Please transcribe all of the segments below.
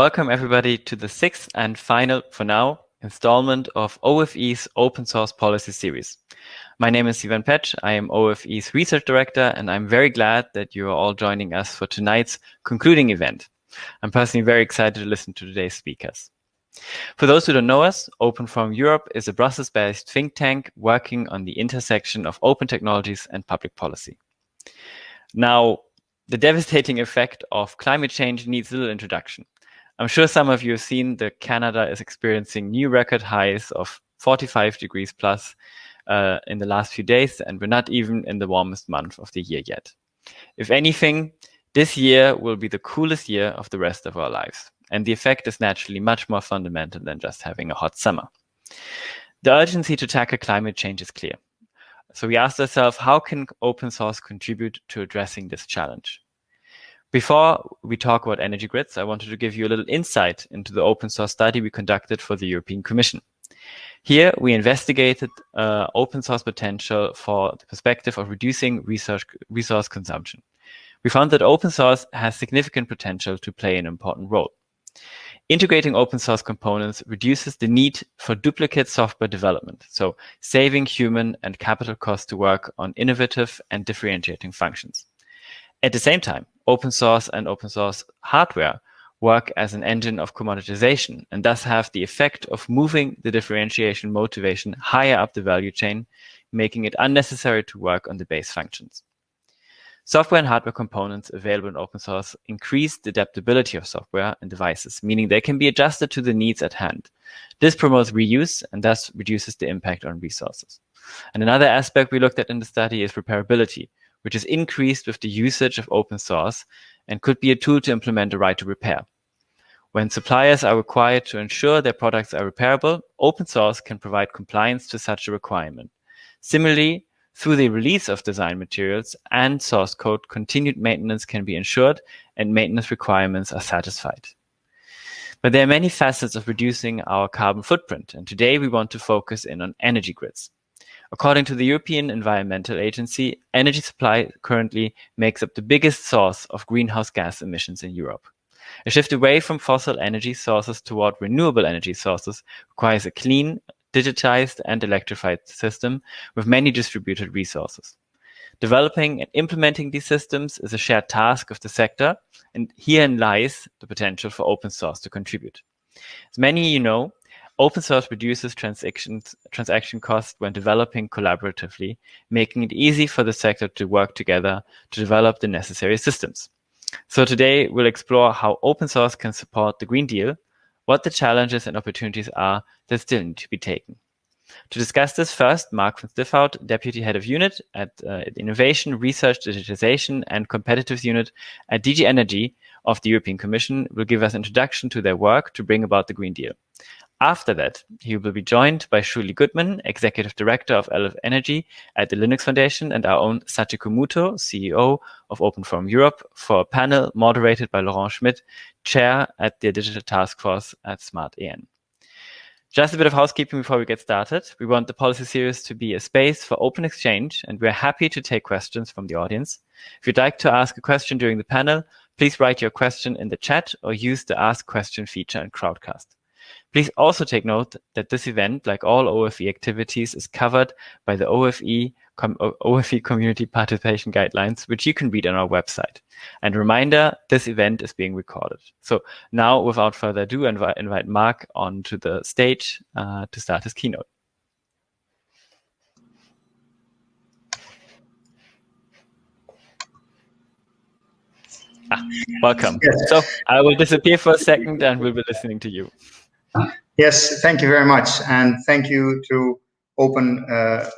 Welcome everybody to the sixth and final, for now, installment of OFE's Open Source Policy Series. My name is Sivan Pätsch. I am OFE's Research Director, and I'm very glad that you are all joining us for tonight's concluding event. I'm personally very excited to listen to today's speakers. For those who don't know us, Open Forum Europe is a Brussels-based think tank working on the intersection of open technologies and public policy. Now, the devastating effect of climate change needs little introduction. I'm sure some of you have seen that Canada is experiencing new record highs of 45 degrees plus uh, in the last few days, and we're not even in the warmest month of the year yet. If anything, this year will be the coolest year of the rest of our lives, and the effect is naturally much more fundamental than just having a hot summer. The urgency to tackle climate change is clear. So we asked ourselves, how can open source contribute to addressing this challenge? Before we talk about energy grids, I wanted to give you a little insight into the open source study we conducted for the European Commission. Here, we investigated uh, open source potential for the perspective of reducing resource, resource consumption. We found that open source has significant potential to play an important role. Integrating open source components reduces the need for duplicate software development, so saving human and capital costs to work on innovative and differentiating functions. At the same time, open source and open source hardware work as an engine of commoditization and thus have the effect of moving the differentiation motivation higher up the value chain, making it unnecessary to work on the base functions. Software and hardware components available in open source increase the adaptability of software and devices, meaning they can be adjusted to the needs at hand. This promotes reuse and thus reduces the impact on resources. And another aspect we looked at in the study is repairability, which is increased with the usage of open source and could be a tool to implement a right to repair. When suppliers are required to ensure their products are repairable, open source can provide compliance to such a requirement. Similarly, through the release of design materials and source code, continued maintenance can be ensured and maintenance requirements are satisfied. But there are many facets of reducing our carbon footprint, and today we want to focus in on energy grids. According to the European Environmental Agency, energy supply currently makes up the biggest source of greenhouse gas emissions in Europe. A shift away from fossil energy sources toward renewable energy sources requires a clean, digitized and electrified system with many distributed resources. Developing and implementing these systems is a shared task of the sector, and herein lies the potential for open source to contribute. As many of you know, Open source reduces transaction costs when developing collaboratively, making it easy for the sector to work together to develop the necessary systems. So today we'll explore how open source can support the Green Deal, what the challenges and opportunities are that still need to be taken. To discuss this first, Mark van Stiphout, Deputy Head of Unit at uh, Innovation, Research, Digitization and Competitiveness Unit at DG Energy of the European Commission will give us an introduction to their work to bring about the Green Deal. After that, he will be joined by Shuli Goodman, Executive Director of LF Energy at the Linux Foundation, and our own Sachiko Muto, CEO of Open Forum Europe, for a panel moderated by Laurent Schmitt, Chair at the Digital Task Force at smartEn. Just a bit of housekeeping before we get started. We want the policy series to be a space for open exchange, and we're happy to take questions from the audience. If you'd like to ask a question during the panel, please write your question in the chat or use the Ask Question feature in Crowdcast. Please also take note that this event, like all OFE activities, is covered by the OFE, com OFE Community Participation Guidelines, which you can read on our website. And reminder, this event is being recorded. So now, without further ado, I invite, invite Mark onto the stage uh, to start his keynote. Ah, welcome. Yes. So I will disappear for a second and we'll be listening to you. Yes, thank you very much. And thank you to Open uh,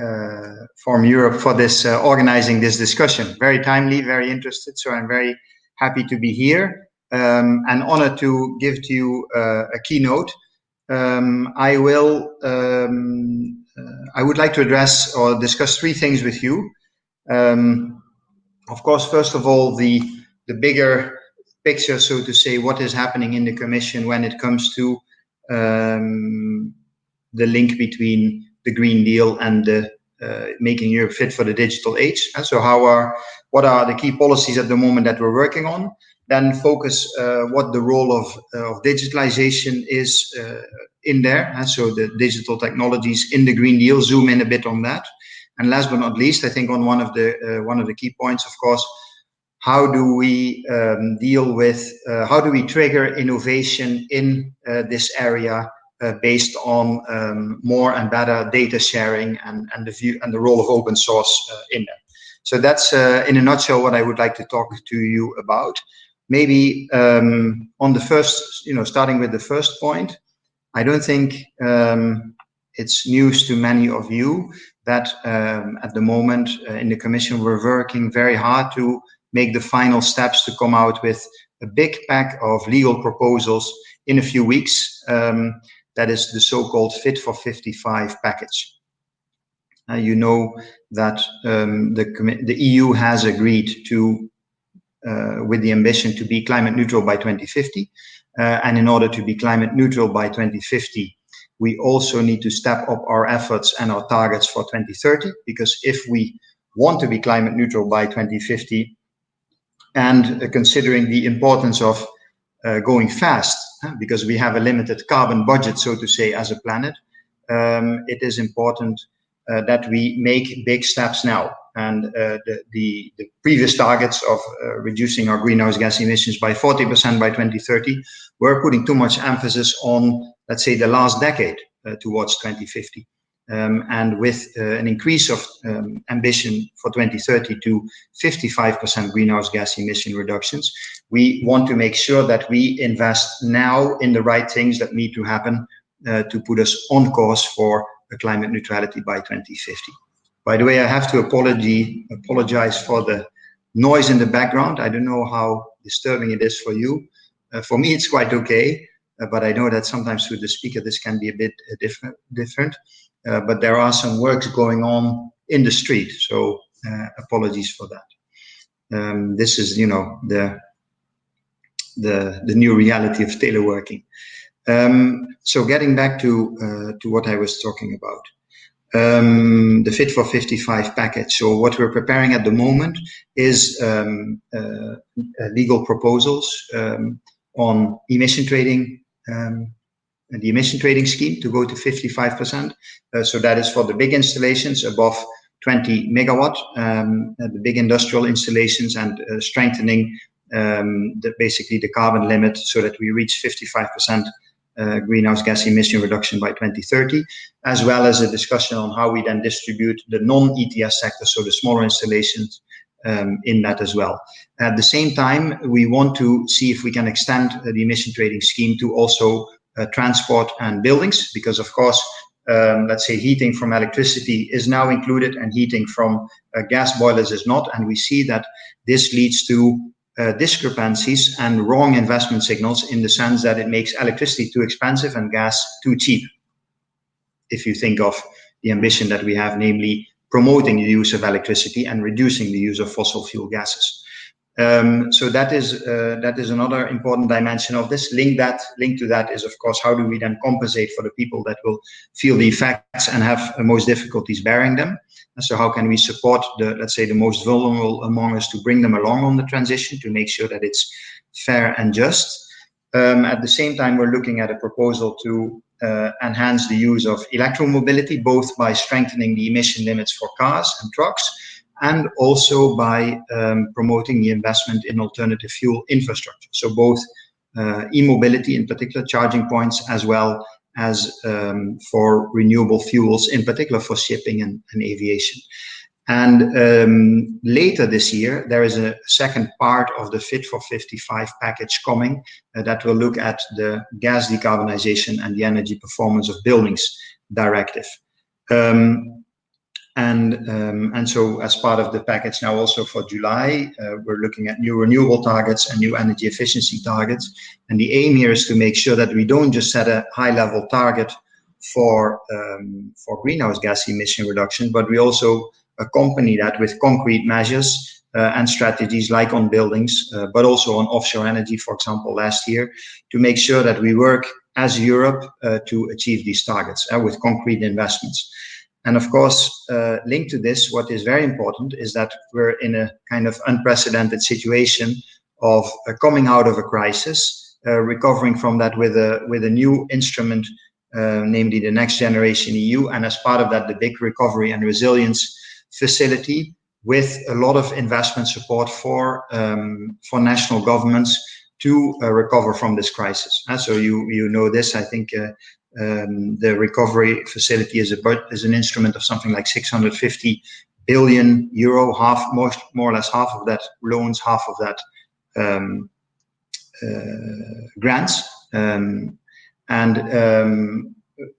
uh, Forum Europe for this uh, organizing this discussion. Very timely, very interested. So I'm very happy to be here um, and honored to give to you a keynote. Um, I will, um, I would like to address or discuss three things with you. Um, of course, first of all, the, the bigger picture, so to say, what is happening in the Commission when it comes to um, the link between the Green Deal and the uh, making Europe fit for the digital age. And so, how are what are the key policies at the moment that we're working on? then focus uh, what the role of, uh, of digitalization is uh, in there. And so the digital technologies in the Green Deal, zoom in a bit on that. And last but not least, I think on one of the uh, one of the key points, of course, how do we um, deal with, uh, how do we trigger innovation in uh, this area based on um, more and better data sharing and, and the view and the role of open source in there. So that's in a nutshell what I would like to talk to you about maybe um, on the first, you know, starting with the first point, I don't think um, it's news to many of you that um, at the moment uh, in the Commission we're working very hard to make the final steps to come out with a big pack of legal proposals in a few weeks. Um, that is the so-called Fit for 55 package. Uh, you know that um, the, the EU has agreed to uh, with the ambition to be climate neutral by 2050. Uh, and in order to be climate neutral by 2050, we also need to step up our efforts and our targets for 2030, because if we want to be climate neutral by 2050, and uh, considering the importance of uh, going fast, because we have a limited carbon budget, so to say, as a planet, um, it is important uh, that we make big steps now and the, the, the, previous targets of reducing our greenhouse gas emissions by 40% by 2030 were putting too much emphasis on, let's say, the last decade towards 2050. Um, and with uh, an increase of um, ambition for 2030 to 55% greenhouse gas emission reductions, we want to make sure that we invest now in the right things that need to happen uh, to put us on course for climate neutrality by 2050. By the way, I have to apology, apologize for the noise in the background. I don't know how disturbing it is for you. Uh, for me, it's quite okay, uh, but I know that sometimes with the speaker, this can be a bit uh, different. different. Uh, but there are some works going on in the street, so uh, apologies for that. Um, this is, you know, the the the new reality of teleworking. Um, so getting back to uh, to what I was talking about um, the Fit for 55 package. So what we're preparing at the moment is um, uh, legal proposals um, on emission trading, um, the emission trading scheme to go to 55%. Uh, so that is for the big installations above 20 megawatt, um, the big industrial installations and uh, strengthening um, the, basically the carbon limit so that we reach 55% uh, greenhouse gas emission reduction by 2030, as well as a discussion on how we then distribute the non-ETS sector, so the smaller installations um, in that as well. At the same time, we want to see if we can extend uh, the emission trading scheme to also transport and buildings, because of course, um, let's say heating from electricity is now included and heating from uh, gas boilers is not. And we see that this leads to uh, discrepancies and wrong investment signals in the sense that it makes electricity too expensive and gas too cheap. If you think of the ambition that we have, namely promoting the use of electricity and reducing the use of fossil fuel gases. Um, so that is uh, that is another important dimension of this. Link that link to that is of course how do we then compensate for the people that will feel the effects and have uh, most difficulties bearing them. And so how can we support the let's say the most vulnerable among us to bring them along on the transition to make sure that it's fair and just. Um, at the same time, we're looking at a proposal to uh, enhance the use of electromobility, both by strengthening the emission limits for cars and trucks, and also by um, promoting the investment in alternative fuel infrastructure. So both uh, e-mobility, in particular charging points, as well as um, for renewable fuels, in particular for shipping and, and aviation. And um, later this year, there is a second part of the Fit for 55 package coming uh, that will look at the gas decarbonization and the energy performance of buildings directive. Um, and, um, and so as part of the package now also for July, uh, we're looking at new renewable targets and new energy efficiency targets. And the aim here is to make sure that we don't just set a high level target for, um, for greenhouse gas emission reduction, but we also accompany that with concrete measures uh, and strategies like on buildings, uh, but also on offshore energy, for example, last year, to make sure that we work as Europe uh, to achieve these targets uh, with concrete investments. And of course, uh, linked to this, what is very important is that we're in a kind of unprecedented situation of uh, coming out of a crisis, uh, recovering from that with a with a new instrument, uh, namely the Next Generation EU, and as part of that, the big recovery and resilience facility with a lot of investment support for um, for national governments to uh, recover from this crisis. Uh, so you you know this. I think um, the recovery facility is a is an instrument of something like 650 billion euro, half more more or less half of that loans, half of that um, uh, grants, um, and um,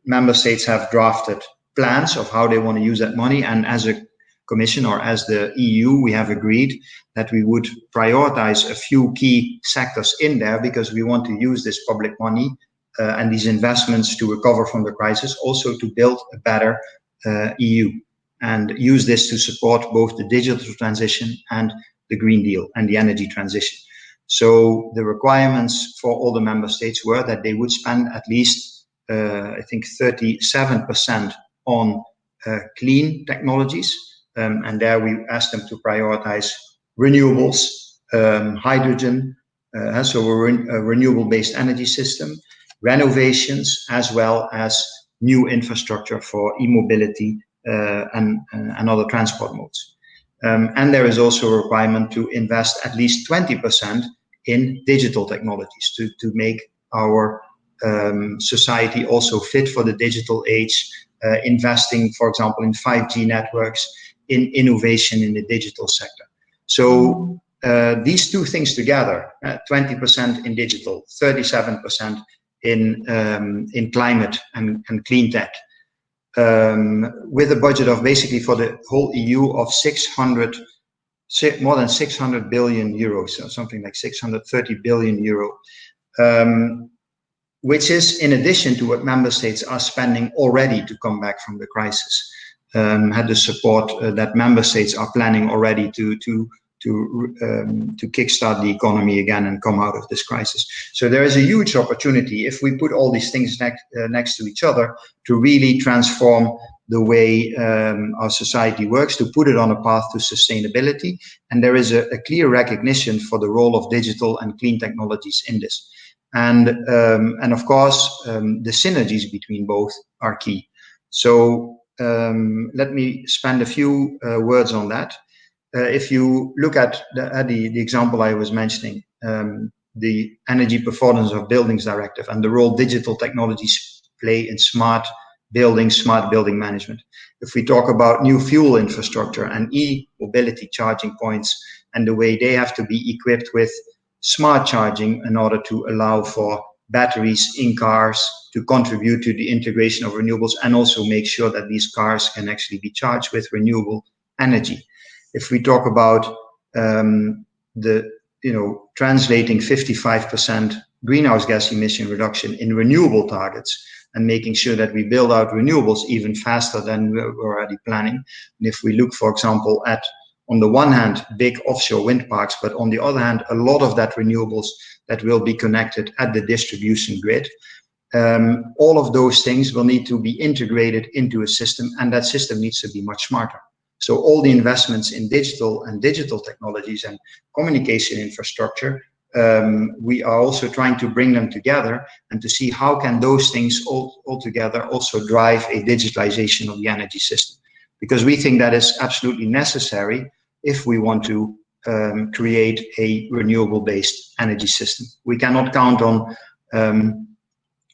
member states have drafted plans of how they want to use that money. And as a Commission or as the EU, we have agreed that we would prioritize a few key sectors in there because we want to use this public money and these investments to recover from the crisis, also to build a better uh, EU and use this to support both the digital transition and the Green Deal and the energy transition. So the requirements for all the member states were that they would spend at least, uh, I think, 37% on uh, clean technologies, um, and there we asked them to prioritize renewables, um, hydrogen, uh, so a, re a renewable-based energy system, renovations, as well as new infrastructure for e-mobility uh, and, uh, and other transport modes. Um, and there is also a requirement to invest at least 20% in digital technologies to, to make our um, society also fit for the digital age, uh, investing, for example, in 5G networks, in innovation in the digital sector. So uh, these two things together, 20% uh, in digital, 37% in, um, in climate and, and clean tech, um, with a budget of basically for the whole EU of 600, more than 600 billion euros, so something like 630 billion euro, um, which is in addition to what member states are spending already to come back from the crisis. Um, had the support uh, that member states are planning already to to to um, to kickstart the economy again and come out of this crisis. So there is a huge opportunity if we put all these things next uh, next to each other to really transform the way um, our society works, to put it on a path to sustainability. And there is a, a clear recognition for the role of digital and clean technologies in this. And um, and of course, um, the synergies between both are key. So um, let me spend a few uh, words on that. Uh, if you look at the, uh, the, the, example I was mentioning, um, the Energy Performance of Buildings Directive and the role digital technologies play in smart building, smart building management. If we talk about new fuel infrastructure and e-mobility charging points and the way they have to be equipped with smart charging in order to allow for batteries in cars to contribute to the integration of renewables and also make sure that these cars can actually be charged with renewable energy. If we talk about um, the, you know, translating 55% greenhouse gas emission reduction in renewable targets and making sure that we build out renewables even faster than we're already planning. And if we look, for example, at on the one hand, big offshore wind parks, but on the other hand, a lot of that renewables that will be connected at the distribution grid. Um, all of those things will need to be integrated into a system and that system needs to be much smarter. So all the investments in digital and digital technologies and communication infrastructure, um, we are also trying to bring them together and to see how can those things all, all together also drive a digitalization of the energy system. Because we think that is absolutely necessary if we want to um, create a renewable-based energy system. We cannot count on um,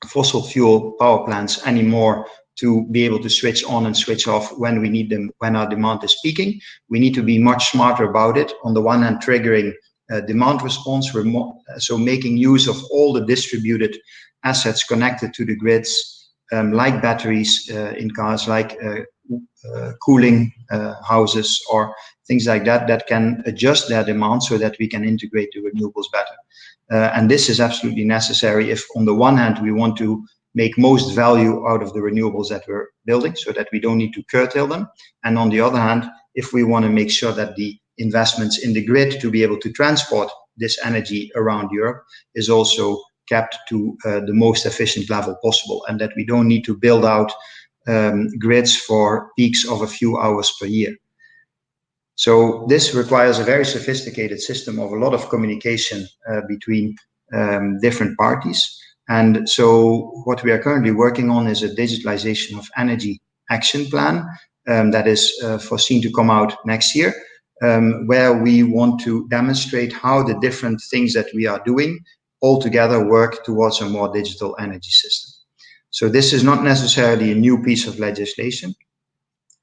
fossil fuel power plants anymore to be able to switch on and switch off when we need them, when our demand is peaking. We need to be much smarter about it. On the one hand, triggering uh, demand response, so making use of all the distributed assets connected to the grids, um, like batteries uh, in cars, like uh, uh, cooling uh, houses or things like that that can adjust their demand so that we can integrate the renewables better. And this is absolutely necessary if on the one hand we want to make most value out of the renewables that we're building so that we don't need to curtail them. And on the other hand, if we want to make sure that the investments in the grid to be able to transport this energy around Europe is also kept to uh, the most efficient level possible and that we don't need to build out um, grids for peaks of a few hours per year. So this requires a very sophisticated system of a lot of communication uh, between um, different parties. And so what we are currently working on is a digitalization of energy action plan um, that is uh, foreseen to come out next year, um, where we want to demonstrate how the different things that we are doing all together work towards a more digital energy system. So this is not necessarily a new piece of legislation.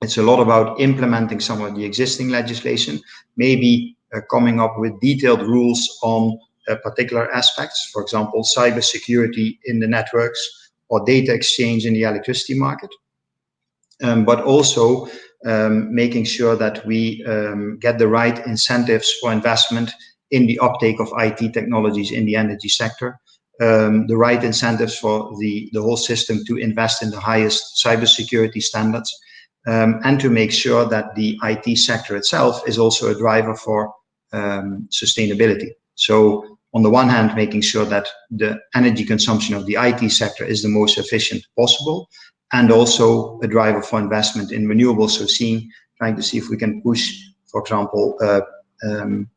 It's a lot about implementing some of the existing legislation, maybe uh, coming up with detailed rules on particular aspects, for example, cybersecurity in the networks or data exchange in the electricity market. Um, but also um, making sure that we um, get the right incentives for investment in the uptake of IT technologies in the energy sector, um, the right incentives for the, the whole system to invest in the highest cybersecurity standards, um, and to make sure that the IT sector itself is also a driver for um, sustainability. So on the one hand, making sure that the energy consumption of the IT sector is the most efficient possible, and also a driver for investment in renewables. So seeing, trying to see if we can push, for example, uh, um,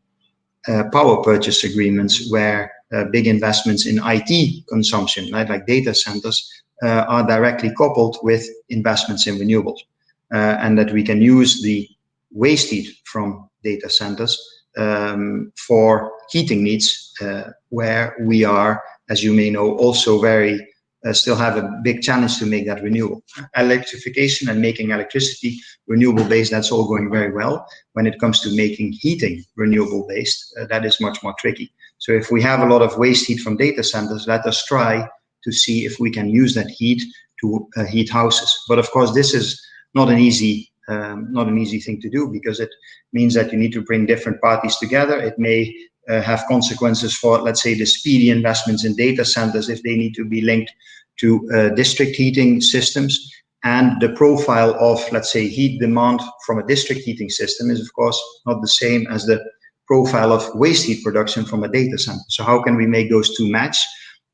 uh, power purchase agreements where uh, big investments in IT consumption, right, like data centers, uh, are directly coupled with investments in renewables uh, and that we can use the waste heat from data centers um, for heating needs, uh, where we are, as you may know, also very uh, still have a big challenge to make that renewable. Electrification and making electricity renewable based, that's all going very well. When it comes to making heating renewable based, uh, that is much more tricky. So if we have a lot of waste heat from data centers, let us try to see if we can use that heat to uh, heat houses. But of course, this is not an easy um, not an easy thing to do because it means that you need to bring different parties together. It may uh, have consequences for, let's say, the speedy investments in data centers if they need to be linked to uh, district heating systems. And the profile of, let's say, heat demand from a district heating system is, of course, not the same as the profile of waste heat production from a data center. So how can we make those two match?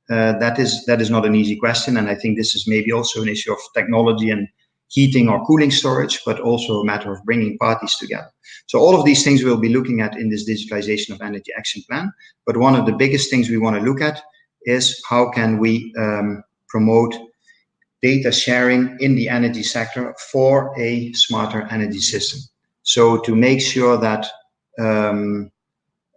Uh, that is that is not an easy question, and I think this is maybe also an issue of technology and heating or cooling storage, but also a matter of bringing parties together. So all of these things we'll be looking at in this digitalization of energy action plan. But one of the biggest things we want to look at is how can we um, promote data sharing in the energy sector for a smarter energy system. So to make sure that um,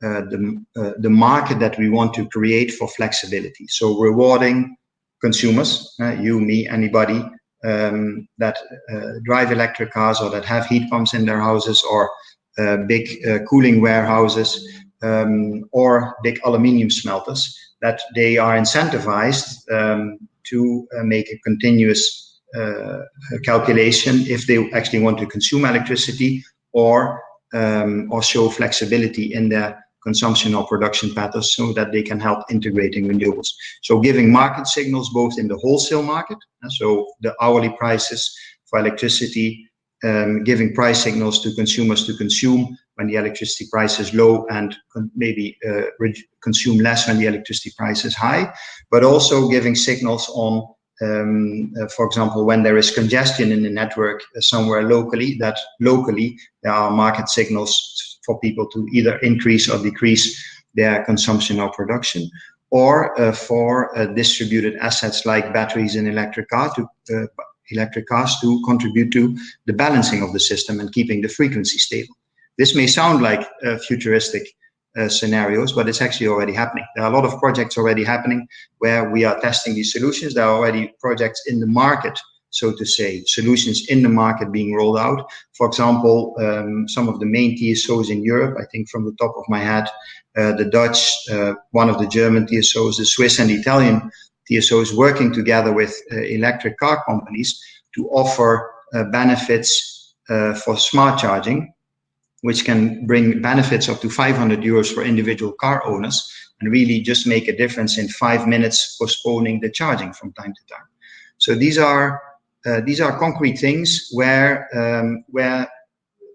uh, the, uh, the market that we want to create for flexibility. So rewarding consumers, uh, you, me, anybody, um, that uh, drive electric cars or that have heat pumps in their houses or uh, big uh, cooling warehouses um, or big aluminium smelters, that they are incentivized um, to make a continuous calculation if they actually want to consume electricity or um, or show flexibility in their consumption or production patterns so that they can help integrating renewables. So giving market signals both in the wholesale market, so the hourly prices for electricity, um, giving price signals to consumers to consume when the electricity price is low and maybe uh, consume less when the electricity price is high, but also giving signals on um, uh, for example, when there is congestion in the network uh, somewhere locally, that locally there are market signals for people to either increase or decrease their consumption or production, or uh, for uh, distributed assets like batteries in electric car to uh, electric cars to contribute to the balancing of the system and keeping the frequency stable. This may sound like uh, futuristic uh, scenarios, but it's actually already happening. There are a lot of projects already happening where we are testing these solutions. There are already projects in the market so to say, solutions in the market being rolled out. For example, um, some of the main TSOs in Europe, I think from the top of my head, uh, the Dutch, uh, one of the German TSOs, the Swiss and Italian TSOs working together with uh, electric car companies to offer uh, benefits uh, for smart charging, which can bring benefits up to 500 euros for individual car owners and really just make a difference in five minutes postponing the charging from time to time. So these are uh, these are concrete things where, um, where,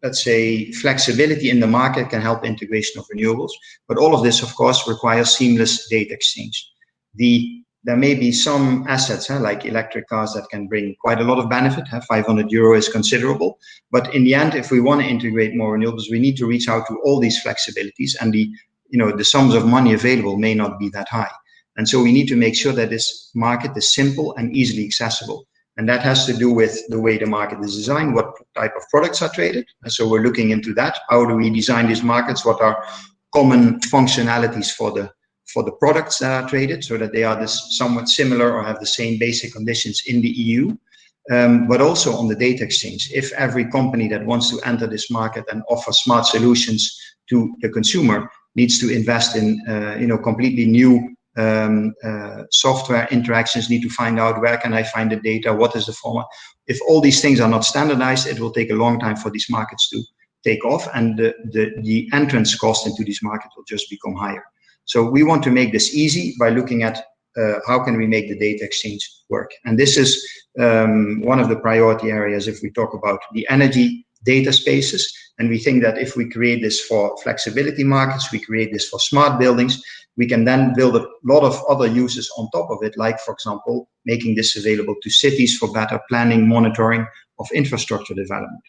let's say, flexibility in the market can help integration of renewables. But all of this, of course, requires seamless data exchange. The there may be some assets huh, like electric cars that can bring quite a lot of benefit. Huh? 500 euro is considerable. But in the end, if we want to integrate more renewables, we need to reach out to all these flexibilities and the, you know, the sums of money available may not be that high. And so we need to make sure that this market is simple and easily accessible. And that has to do with the way the market is designed, what type of products are traded. And so we're looking into that. How do we design these markets? What are common functionalities for the for the products that are traded so that they are this somewhat similar or have the same basic conditions in the EU, um, but also on the data exchange. If every company that wants to enter this market and offer smart solutions to the consumer needs to invest in, uh, you know, completely new um, uh, software interactions, need to find out where can I find the data, what is the format. If all these things are not standardized, it will take a long time for these markets to take off and the, the, the entrance cost into these markets will just become higher. So we want to make this easy by looking at uh, how can we make the data exchange work. And this is um, one of the priority areas if we talk about the energy data spaces. And we think that if we create this for flexibility markets, we create this for smart buildings, we can then build a lot of other uses on top of it, like, for example, making this available to cities for better planning, monitoring of infrastructure development.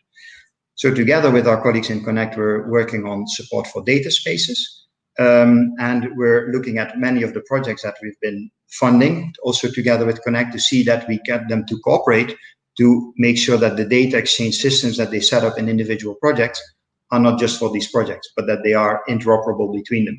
So together with our colleagues in Connect, we're working on support for data spaces. Um, and we're looking at many of the projects that we've been funding, also together with Connect, to see that we get them to cooperate to make sure that the data exchange systems that they set up in individual projects are not just for these projects, but that they are interoperable between them.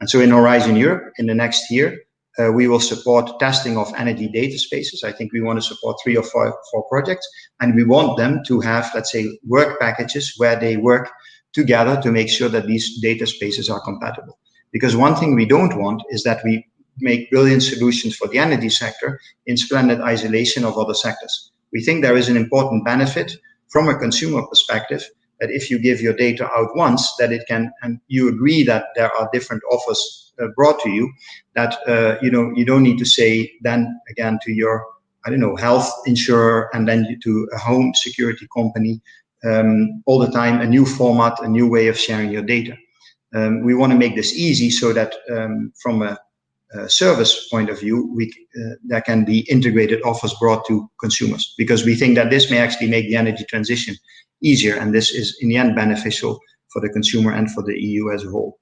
And so in Horizon Europe, in the next year, uh, we will support testing of energy data spaces. I think we want to support three or four, four projects, and we want them to have, let's say, work packages where they work together to make sure that these data spaces are compatible. Because one thing we don't want is that we make brilliant solutions for the energy sector in splendid isolation of other sectors. We think there is an important benefit from a consumer perspective that if you give your data out once, that it can, and you agree that there are different offers uh, brought to you, that uh, you know you don't need to say then again to your I don't know health insurer and then to a home security company um, all the time a new format, a new way of sharing your data. Um, we want to make this easy so that um, from a, a, service point of view, we, uh, there can be integrated offers brought to consumers because we think that this may actually make the energy transition easier and this is in the end beneficial for the consumer and for the EU as a whole.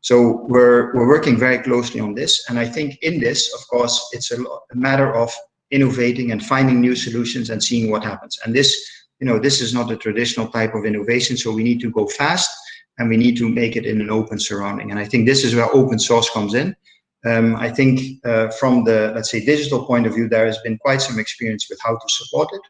So we're, we're working very closely on this. And I think in this, of course, it's a, a matter of innovating and finding new solutions and seeing what happens. And this you know, this is not a traditional type of innovation, so we need to go fast and we need to make it in an open surrounding. And I think this is where open source comes in. Um, I think uh, from the, let's say, digital point of view, there has been quite some experience with how to support it.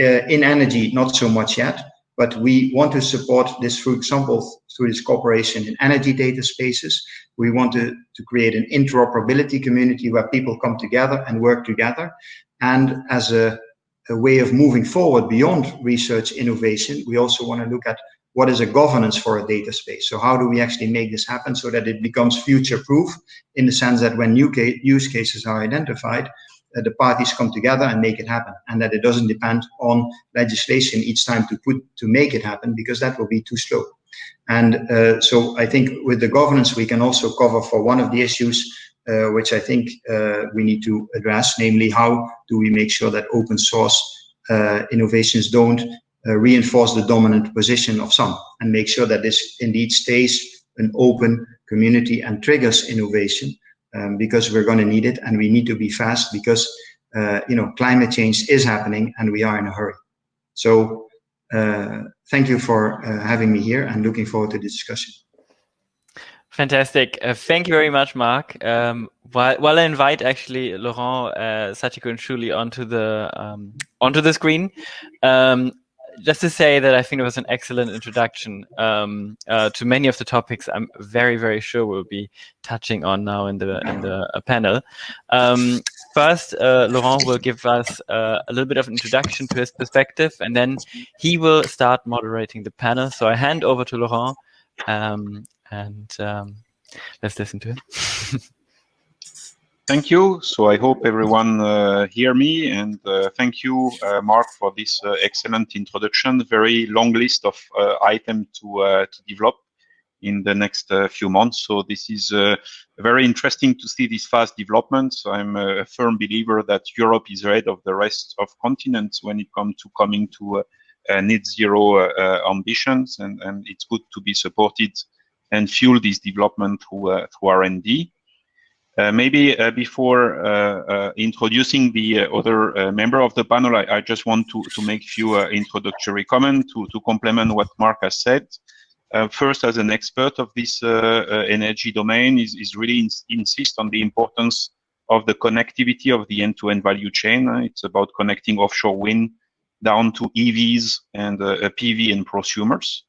Uh, in energy, not so much yet, but we want to support this, for example, through this cooperation in energy data spaces. We want to, to create an interoperability community where people come together and work together. And as a a way of moving forward beyond research innovation, we also want to look at what is a governance for a data space. So how do we actually make this happen so that it becomes future proof in the sense that when new use cases are identified, the parties come together and make it happen and that it doesn't depend on legislation each time to put to make it happen because that will be too slow. And uh, so I think with the governance, we can also cover for one of the issues uh, which I think uh, we need to address, namely how do we make sure that open source uh, innovations don't reinforce the dominant position of some and make sure that this indeed stays an open community and triggers innovation um, because we're going to need it and we need to be fast because uh, you know climate change is happening and we are in a hurry so uh, thank you for uh, having me here and looking forward to the discussion Fantastic. Uh, thank you very much, Mark. Um, while, while I invite actually Laurent, uh, and Shuli onto the um, onto the screen, um, just to say that I think it was an excellent introduction um, uh, to many of the topics I'm very, very sure we'll be touching on now in the in the uh, panel. Um, first, uh, Laurent will give us uh, a little bit of an introduction to his perspective, and then he will start moderating the panel. So I hand over to Laurent. Um, and um, let's listen to it. thank you. So I hope everyone uh, hear me and uh, thank you, uh, Mark, for this uh, excellent introduction. Very long list of uh, items to, uh, to develop in the next uh, few months. So this is very interesting to see this fast development. I'm a firm believer that Europe is ahead of the rest of continents when it comes to coming to net zero ambitions, and, and it's good to be supported and fuel this development through, through R&D. Uh, maybe uh, before uh, introducing the other member of the panel, I, I, just want to, to make a few introductory comments to, to complement what Mark has said. Uh, first, as an expert of this uh, uh, energy domain, is, is really ins insist on the importance of the connectivity of the end-to-end -end value chain. it's about connecting offshore wind down to EVs and PV and prosumers.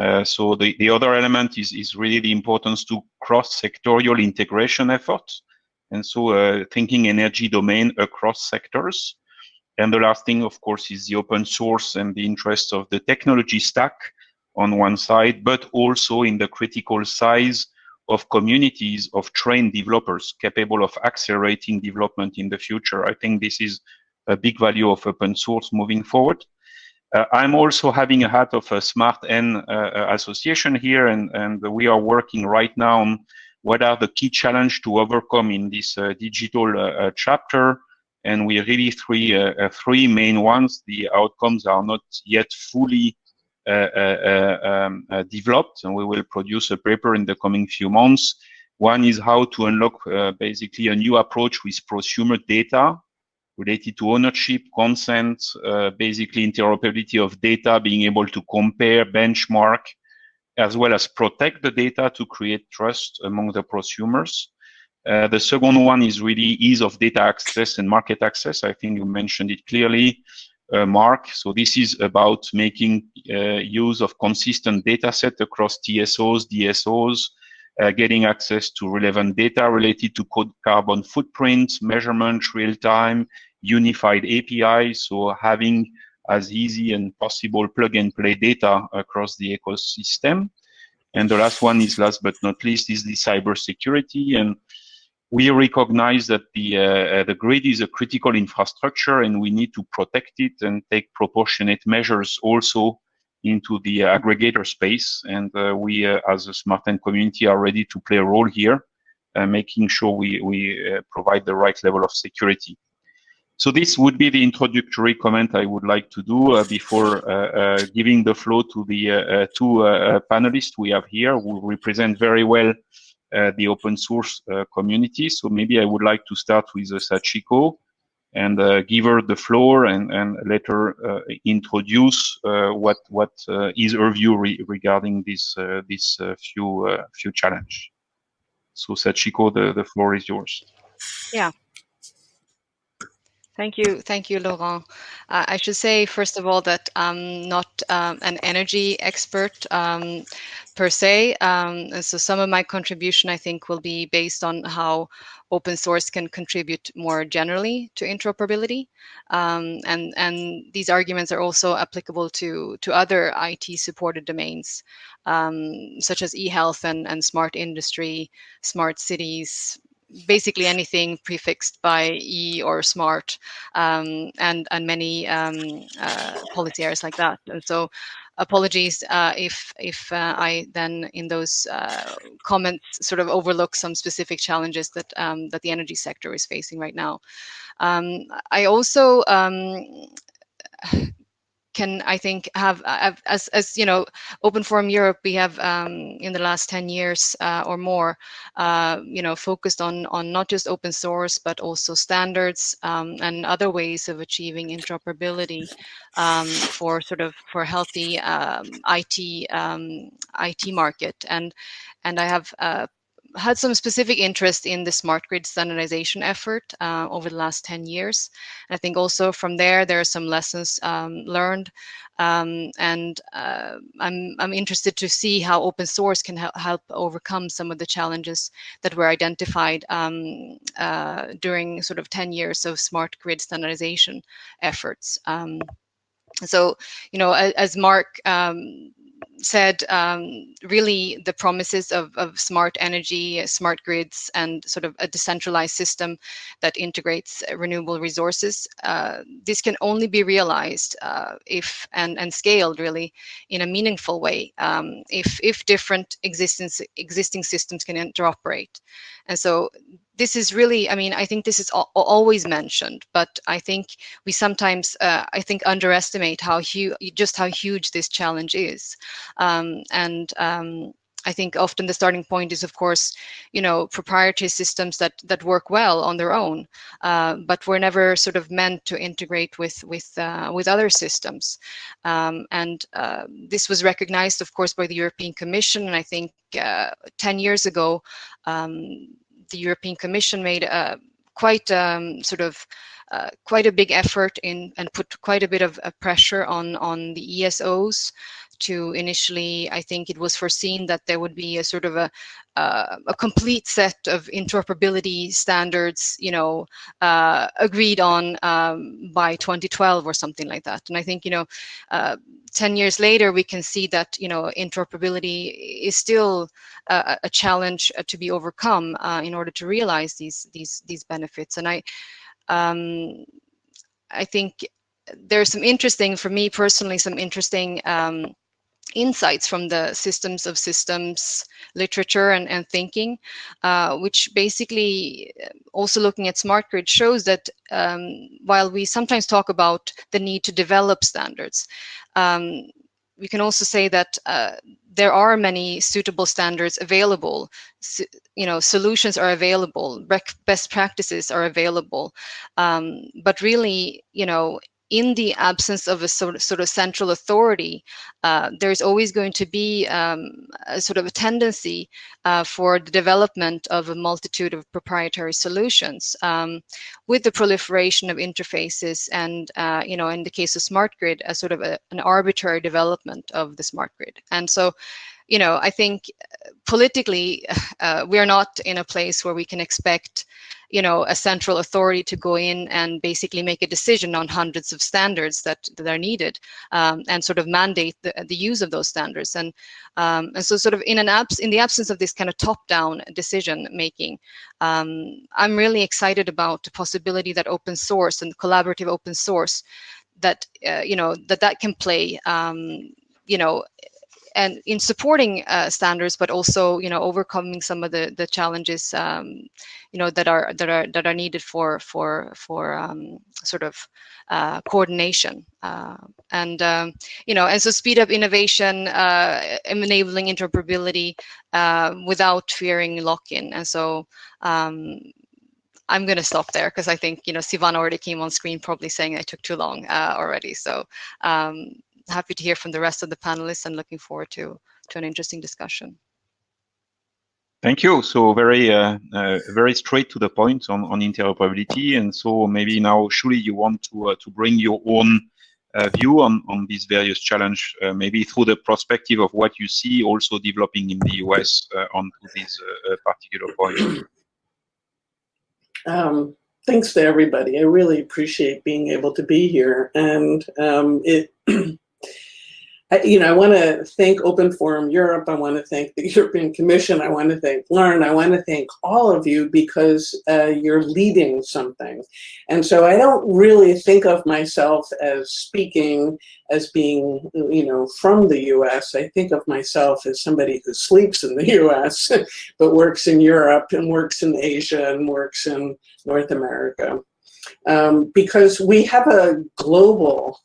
Uh, so the, the other element is, is really the importance to cross-sectorial integration efforts. And so uh, thinking energy domain across sectors. And the last thing, of course, is the open source and the interest of the technology stack on one side, but also in the critical size of communities of trained developers capable of accelerating development in the future. I think this is a big value of open source moving forward. Uh, I'm also having a hat of a Smart N uh, uh, association here, and, and we are working right now on what are the key challenge to overcome in this uh, digital uh, chapter. And we really three three main ones. The outcomes are not yet fully uh, uh, uh, um, developed, and we will produce a paper in the coming few months. One is how to unlock basically a new approach with prosumer data related to ownership, consent, uh, basically interoperability of data, being able to compare, benchmark, as well as protect the data to create trust among the prosumers. Uh, the second one is really ease of data access and market access. I think you mentioned it clearly uh, mark. So this is about making uh, use of consistent data set across TSOs, DSOs, uh, getting access to relevant data related to carbon footprint, measurement, real time, unified API. So having as easy and possible plug and play data across the ecosystem. And the last one is last but not least is the cybersecurity. And we recognize that the uh, the grid is a critical infrastructure and we need to protect it and take proportionate measures also into the aggregator space and uh, we uh, as a smartEn community are ready to play a role here uh, making sure we we uh, provide the right level of security so this would be the introductory comment I would like to do uh, before uh, uh, giving the floor to the uh, two panelists we have here who represent very well uh, the open source uh, community. So maybe I would like to start with uh, Sachiko and give her the floor and, and let her introduce what what is her view re regarding this this few few challenge. So Sachiko, the, the floor is yours. Yeah. Thank you. Thank you, Laurent. Uh, I should say, first of all, that I'm not um, an energy expert um, per se. Um, and so some of my contribution, I think, will be based on how open source can contribute more generally to interoperability. Um, and, and these arguments are also applicable to, to other IT supported domains, um, such as e-health and, and smart industry, smart cities, basically anything prefixed by e or smart um, and and many um, uh, policy areas like that and so apologies uh, if if uh, I then in those uh, comments sort of overlook some specific challenges that um, that the energy sector is facing right now. Um, I also um, can I think have, have, as as you know Open Forum Europe we have um, in the last 10 years uh, or more uh, you know focused on on not just open source but also standards um, and other ways of achieving interoperability um, for sort of for healthy um, IT um, IT market. And and I have uh, had some specific interest in the smart grid standardization effort uh, over the last 10 years. And I think also from there, there are some lessons um, learned. Um, and uh, I'm, I'm interested to see how open source can help overcome some of the challenges that were identified um, uh, during sort of 10 years of smart grid standardization efforts. Um, so, you know, as, as Mark um, said um, really the promises of, of smart energy, smart grids, and sort of a decentralized system that integrates renewable resources. Uh, this can only be realized uh, if and, and scaled really in a meaningful way um, if, if different existing, existing systems can interoperate. And so this is really, I mean, I think this is al always mentioned, but I think we sometimes, uh, I think, underestimate how huge, just how huge this challenge is. Um, and um, I think often the starting point is, of course, you know, proprietary systems that that work well on their own, uh, but were never sort of meant to integrate with with uh, with other systems. Um, and uh, this was recognized, of course, by the European Commission. And I think uh, 10 years ago, um, the European Commission made a quite um, sort of uh, quite a big effort in and put quite a bit of uh, pressure on on the ESOs to initially, I think it was foreseen that there would be a sort of a, uh, a complete set of interoperability standards, you know, uh, agreed on um, by 2012 or something like that. And I think, you know, uh, 10 years later, we can see that, you know, interoperability is still a, a challenge uh, to be overcome uh, in order to realize these, these, these benefits. And I, um, I think there's some interesting, for me personally, some interesting um, insights from the systems of systems literature and, and thinking, uh, which basically uh, also looking at smart grid shows that um, while we sometimes talk about the need to develop standards, um, we can also say that uh, there are many suitable standards available. So, you know, solutions are available, best practices are available. Um, but really, you know, in the absence of a sort of, sort of central authority, uh, there's always going to be um, a sort of a tendency uh, for the development of a multitude of proprietary solutions um, with the proliferation of interfaces and, uh, you know, in the case of smart grid, a sort of a, an arbitrary development of the smart grid. And so you know, I think uh, politically, uh, we're not in a place where we can expect, you know, a central authority to go in and basically make a decision on hundreds of standards that, that are needed um, and sort of mandate the, the use of those standards. And, um, and so sort of in an abs in the absence of this kind of top-down decision making, um, I'm really excited about the possibility that open source and collaborative open source that, uh, you know, that that can play, um, you know, and in supporting uh, standards, but also you know overcoming some of the the challenges um, you know that are that are that are needed for for for um, sort of uh, coordination uh, and um, you know and so speed up innovation, uh, enabling interoperability uh, without fearing lock-in, and so. Um, I'm going to stop there because I think, you know, Sivan already came on screen probably saying I took too long uh, already. So um, happy to hear from the rest of the panelists and looking forward to, to an interesting discussion. Thank you. So very, uh, uh, very straight to the point on, on interoperability. And so maybe now, Shuli, you want to uh, to bring your own uh, view on on these various challenge, uh, maybe through the perspective of what you see also developing in the US uh, onto this particular point. Um, thanks to everybody. I really appreciate being able to be here, and um, it. You know, I want to thank Open Forum Europe. I want to thank the European Commission. I want to thank Laurent. I want to thank all of you because uh, you're leading something. And so I don't really think of myself as speaking as being, you know, from the US. I think of myself as somebody who sleeps in the US, but works in Europe and works in Asia and works in North America. Um, because we have a global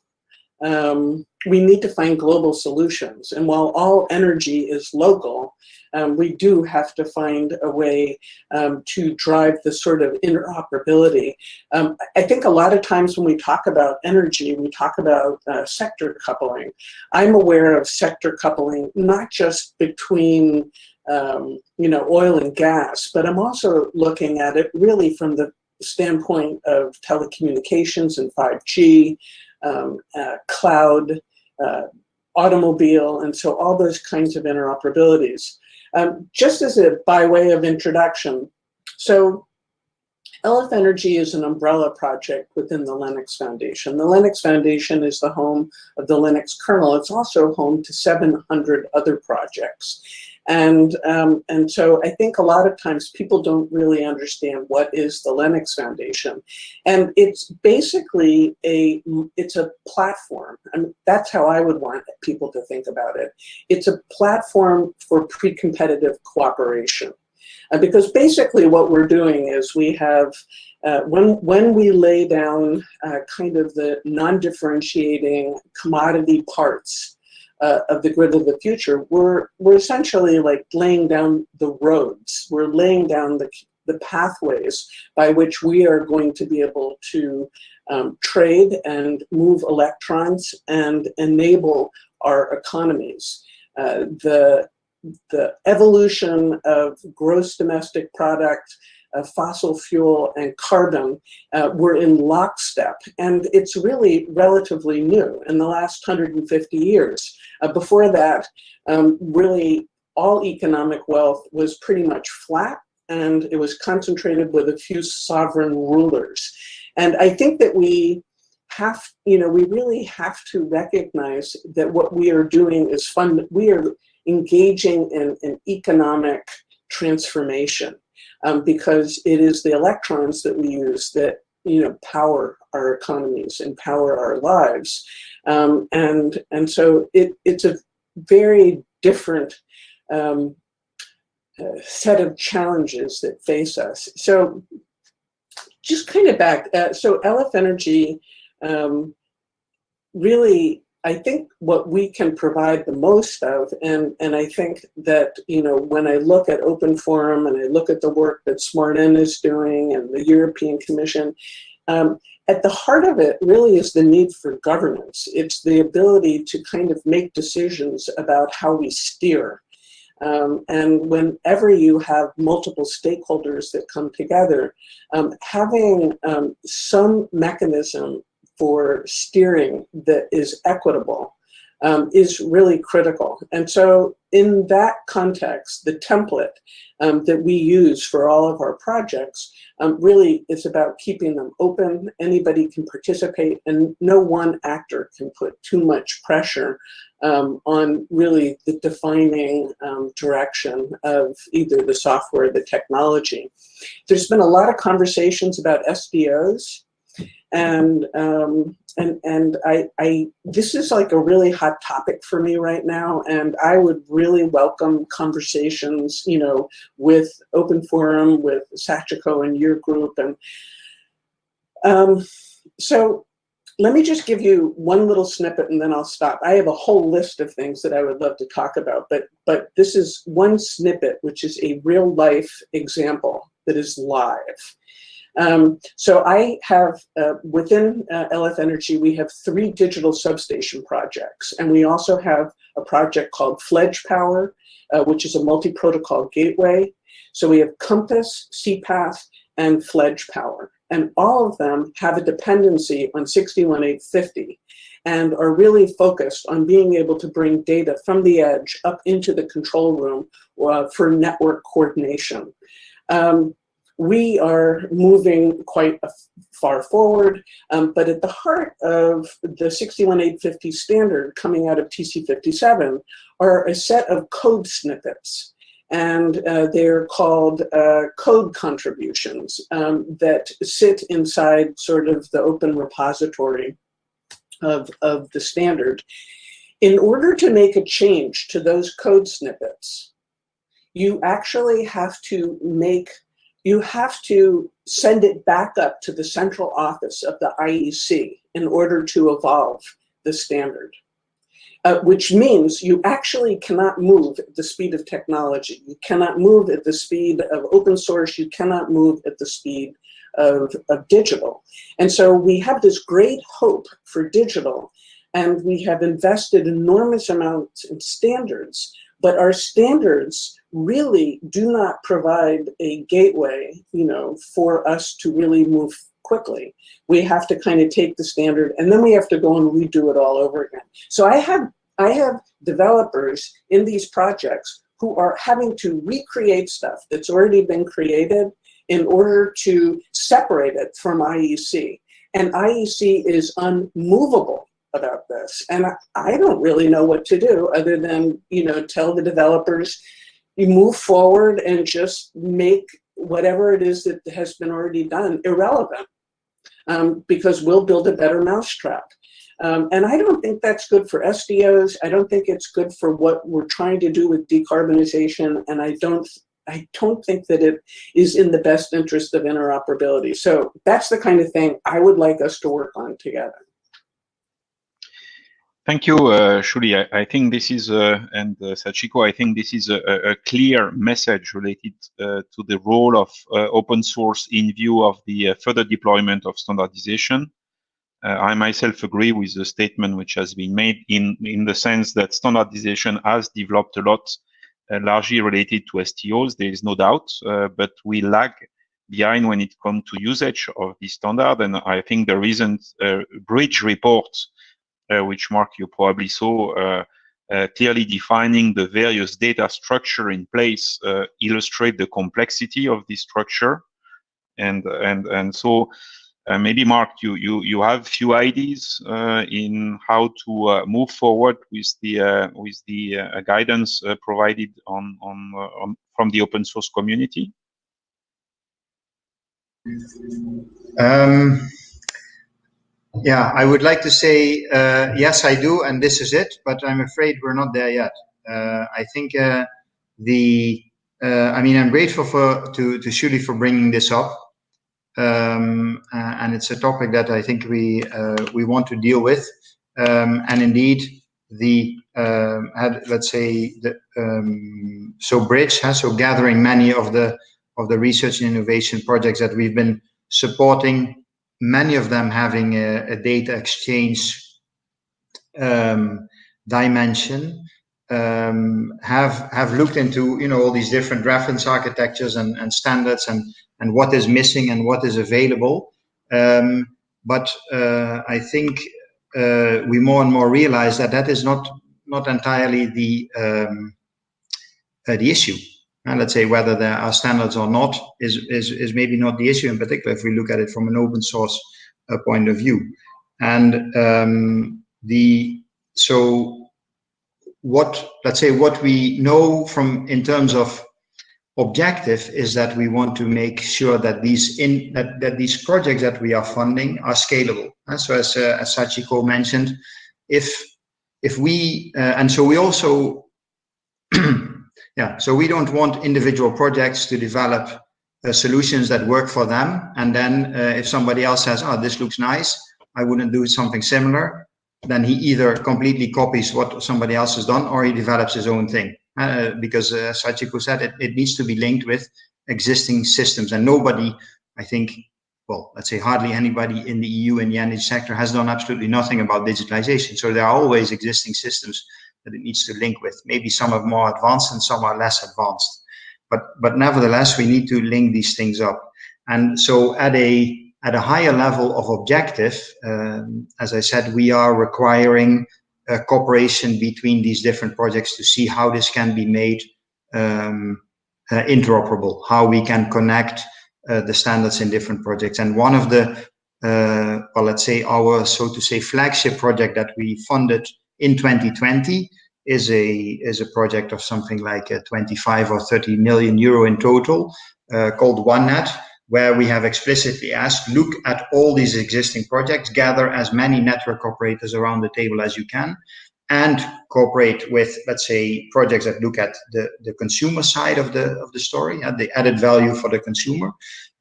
um, we need to find global solutions. And while all energy is local, um, we do have to find a way um, to drive the sort of interoperability. Um, I think a lot of times when we talk about energy, we talk about uh, sector coupling. I'm aware of sector coupling, not just between um, you know, oil and gas, but I'm also looking at it really from the standpoint of telecommunications and 5G, um, uh, cloud, uh, automobile, and so all those kinds of interoperabilities. Um, just as a by way of introduction, so LF Energy is an umbrella project within the Linux Foundation. The Linux Foundation is the home of the Linux kernel. It's also home to 700 other projects. And, um, and so I think a lot of times people don't really understand what is the Linux Foundation. And it's basically a, it's a platform. I mean, that's how I would want people to think about it. It's a platform for pre-competitive cooperation. Uh, because basically what we're doing is we have, uh, when, when we lay down uh, kind of the non-differentiating commodity parts uh, of the grid of the future, we're, we're essentially like laying down the roads. We're laying down the, the pathways by which we are going to be able to um, trade and move electrons and enable our economies. Uh, the, the evolution of gross domestic product, uh, fossil fuel and carbon uh, were in lockstep. And it's really relatively new in the last 150 years. Uh, before that, um, really all economic wealth was pretty much flat and it was concentrated with a few sovereign rulers. And I think that we have, you know, we really have to recognize that what we are doing is fun. We are engaging in an economic transformation um, because it is the electrons that we use that you know power our economies and power our lives. Um, and and so it it's a very different um, uh, set of challenges that face us. So just kind of back uh, so LF Energy um, really I think what we can provide the most of, and, and I think that, you know, when I look at Open Forum and I look at the work that smartEn is doing and the European Commission, um, at the heart of it really is the need for governance. It's the ability to kind of make decisions about how we steer. Um, and whenever you have multiple stakeholders that come together, um, having um, some mechanism for steering that is equitable um, is really critical. And so in that context, the template um, that we use for all of our projects um, really is about keeping them open. Anybody can participate and no one actor can put too much pressure um, on really the defining um, direction of either the software or the technology. There's been a lot of conversations about SDOs and um, and and I, I this is like a really hot topic for me right now. And I would really welcome conversations you know with open forum with Sachiko and your group. And um, so let me just give you one little snippet and then I'll stop. I have a whole list of things that I would love to talk about but but this is one snippet which is a real life example that is live um, so I have, uh, within uh, LF Energy, we have three digital substation projects. And we also have a project called Fledge Power, uh, which is a multi-protocol gateway. So we have CoMPAS, SEAPATH, and Fledge Power. And all of them have a dependency on 61850 and are really focused on being able to bring data from the edge up into the control room uh, for network coordination. Um, we are moving quite far forward, um, but at the heart of the 61850 standard coming out of TC57 are a set of code snippets. And uh, they're called uh, code contributions um, that sit inside sort of the open repository of, of the standard. In order to make a change to those code snippets, you actually have to make you have to send it back up to the central office of the IEC in order to evolve the standard. Uh, which means you actually cannot move at the speed of technology. You cannot move at the speed of open source. You cannot move at the speed of, of digital. And so we have this great hope for digital and we have invested enormous amounts in standards, but our standards really do not provide a gateway, you know, for us to really move quickly. We have to kind of take the standard and then we have to go and redo it all over again. So I have, I have developers in these projects who are having to recreate stuff that's already been created in order to separate it from IEC. And IEC is unmovable about this. And I, I don't really know what to do other than, you know, tell the developers, you move forward and just make whatever it is that has been already done irrelevant um, because we'll build a better mousetrap. Um, and I don't think that's good for SDOs. I don't think it's good for what we're trying to do with decarbonization. And I don't, I don't think that it is in the best interest of interoperability. So that's the kind of thing I would like us to work on together. Thank you, uh, Shuli. I, I, think this is, uh, and uh, Sachiko, I think this is a, a clear message related uh, to the role of uh, open source in view of the uh, further deployment of standardization. Uh, I myself agree with the statement which has been made in, in the sense that standardization has developed a lot, largely related to SDOs, there is no doubt, but we lag behind when it comes to usage of the standard. And I think the recent bridge report which Mark you probably saw, uh, uh, clearly defining the various data structure in place illustrate the complexity of this structure. And, and, and so uh, maybe Mark, you you you have few ideas uh, in how to uh, move forward with the with the guidance provided on, on on from the open source community. Um, yeah, I would like to say uh, yes, I do, and this is it. But I'm afraid we're not there yet. Uh, I think uh, the uh, I mean I'm grateful for to to Shuli for bringing this up, um, uh, and it's a topic that I think we uh, we want to deal with. Um, and indeed, the um, had let's say the um, so bridge has so gathering many of the of the research and innovation projects that we've been supporting many of them having a, a data exchange um, dimension um, have have looked into you know all these different reference architectures and, and standards and and what is missing and what is available. Um, but uh, I think uh, we more and more realize that that is not not entirely the um, uh, the issue and let's say whether there are standards or not is, is, is maybe not the issue in particular if we look at it from an open source uh, point of view. And um, the so what let's say what we know from in terms of objective is that we want to make sure that these in that, that these projects that we are funding are scalable. And so as, uh, as Sachiko mentioned, if if we uh, and so we also Yeah, so we don't want individual projects to develop uh, solutions that work for them. And then uh, if somebody else says, oh, this looks nice, I wouldn't do something similar, then he either completely copies what somebody else has done or he develops his own thing. Uh, because uh, Sachiko said, it, it needs to be linked with existing systems. And nobody, I think, well, let's say hardly anybody in the EU in the energy sector has done absolutely nothing about digitalization. So there are always existing systems that it needs to link with. Maybe some are more advanced and some are less advanced. But, but nevertheless, we need to link these things up. And so at a, at a higher level of objective, um, as I said, we are requiring cooperation between these different projects to see how this can be made um, uh, interoperable, how we can connect uh, the standards in different projects. And one of the, uh, well, let's say our, so to say, flagship project that we funded in 2020 is a is a project of something like 25 or 30 million euro in total uh, called OneNet, where we have explicitly asked, look at all these existing projects, gather as many network operators around the table as you can, and cooperate with, let's say, projects that look at the, the consumer side of the of the story, and the added value for the consumer,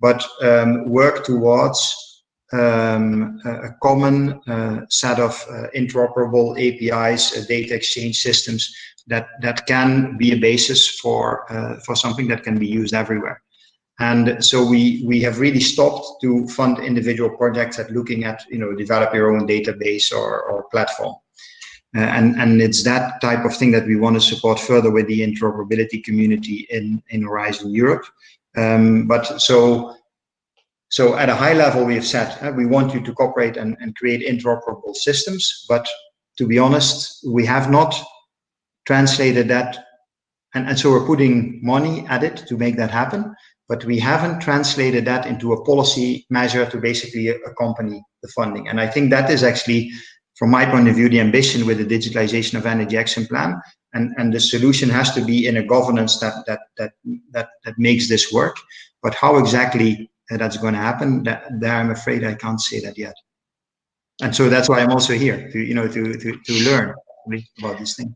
but um, work towards um, a common uh, set of uh, interoperable APIs, uh, data exchange systems that that can be a basis for uh, for something that can be used everywhere. And so we we have really stopped to fund individual projects at looking at you know develop your own database or or platform. Uh, and and it's that type of thing that we want to support further with the interoperability community in in Horizon Europe. Um, but so so at a high level, we have said uh, we want you to cooperate and, and create interoperable systems. But to be honest, we have not translated that. And, and so we're putting money at it to make that happen. but we haven't translated that into a policy measure to basically accompany the funding. And I think that is actually, from my point of view, the ambition with the digitalization of energy action plan. And, and the solution has to be in a governance that, that, that, that, that makes this work. But how exactly that's going to happen, that, there I'm afraid I can't say that yet. And so that's why I'm also here to, you know, to, to, to learn about these things.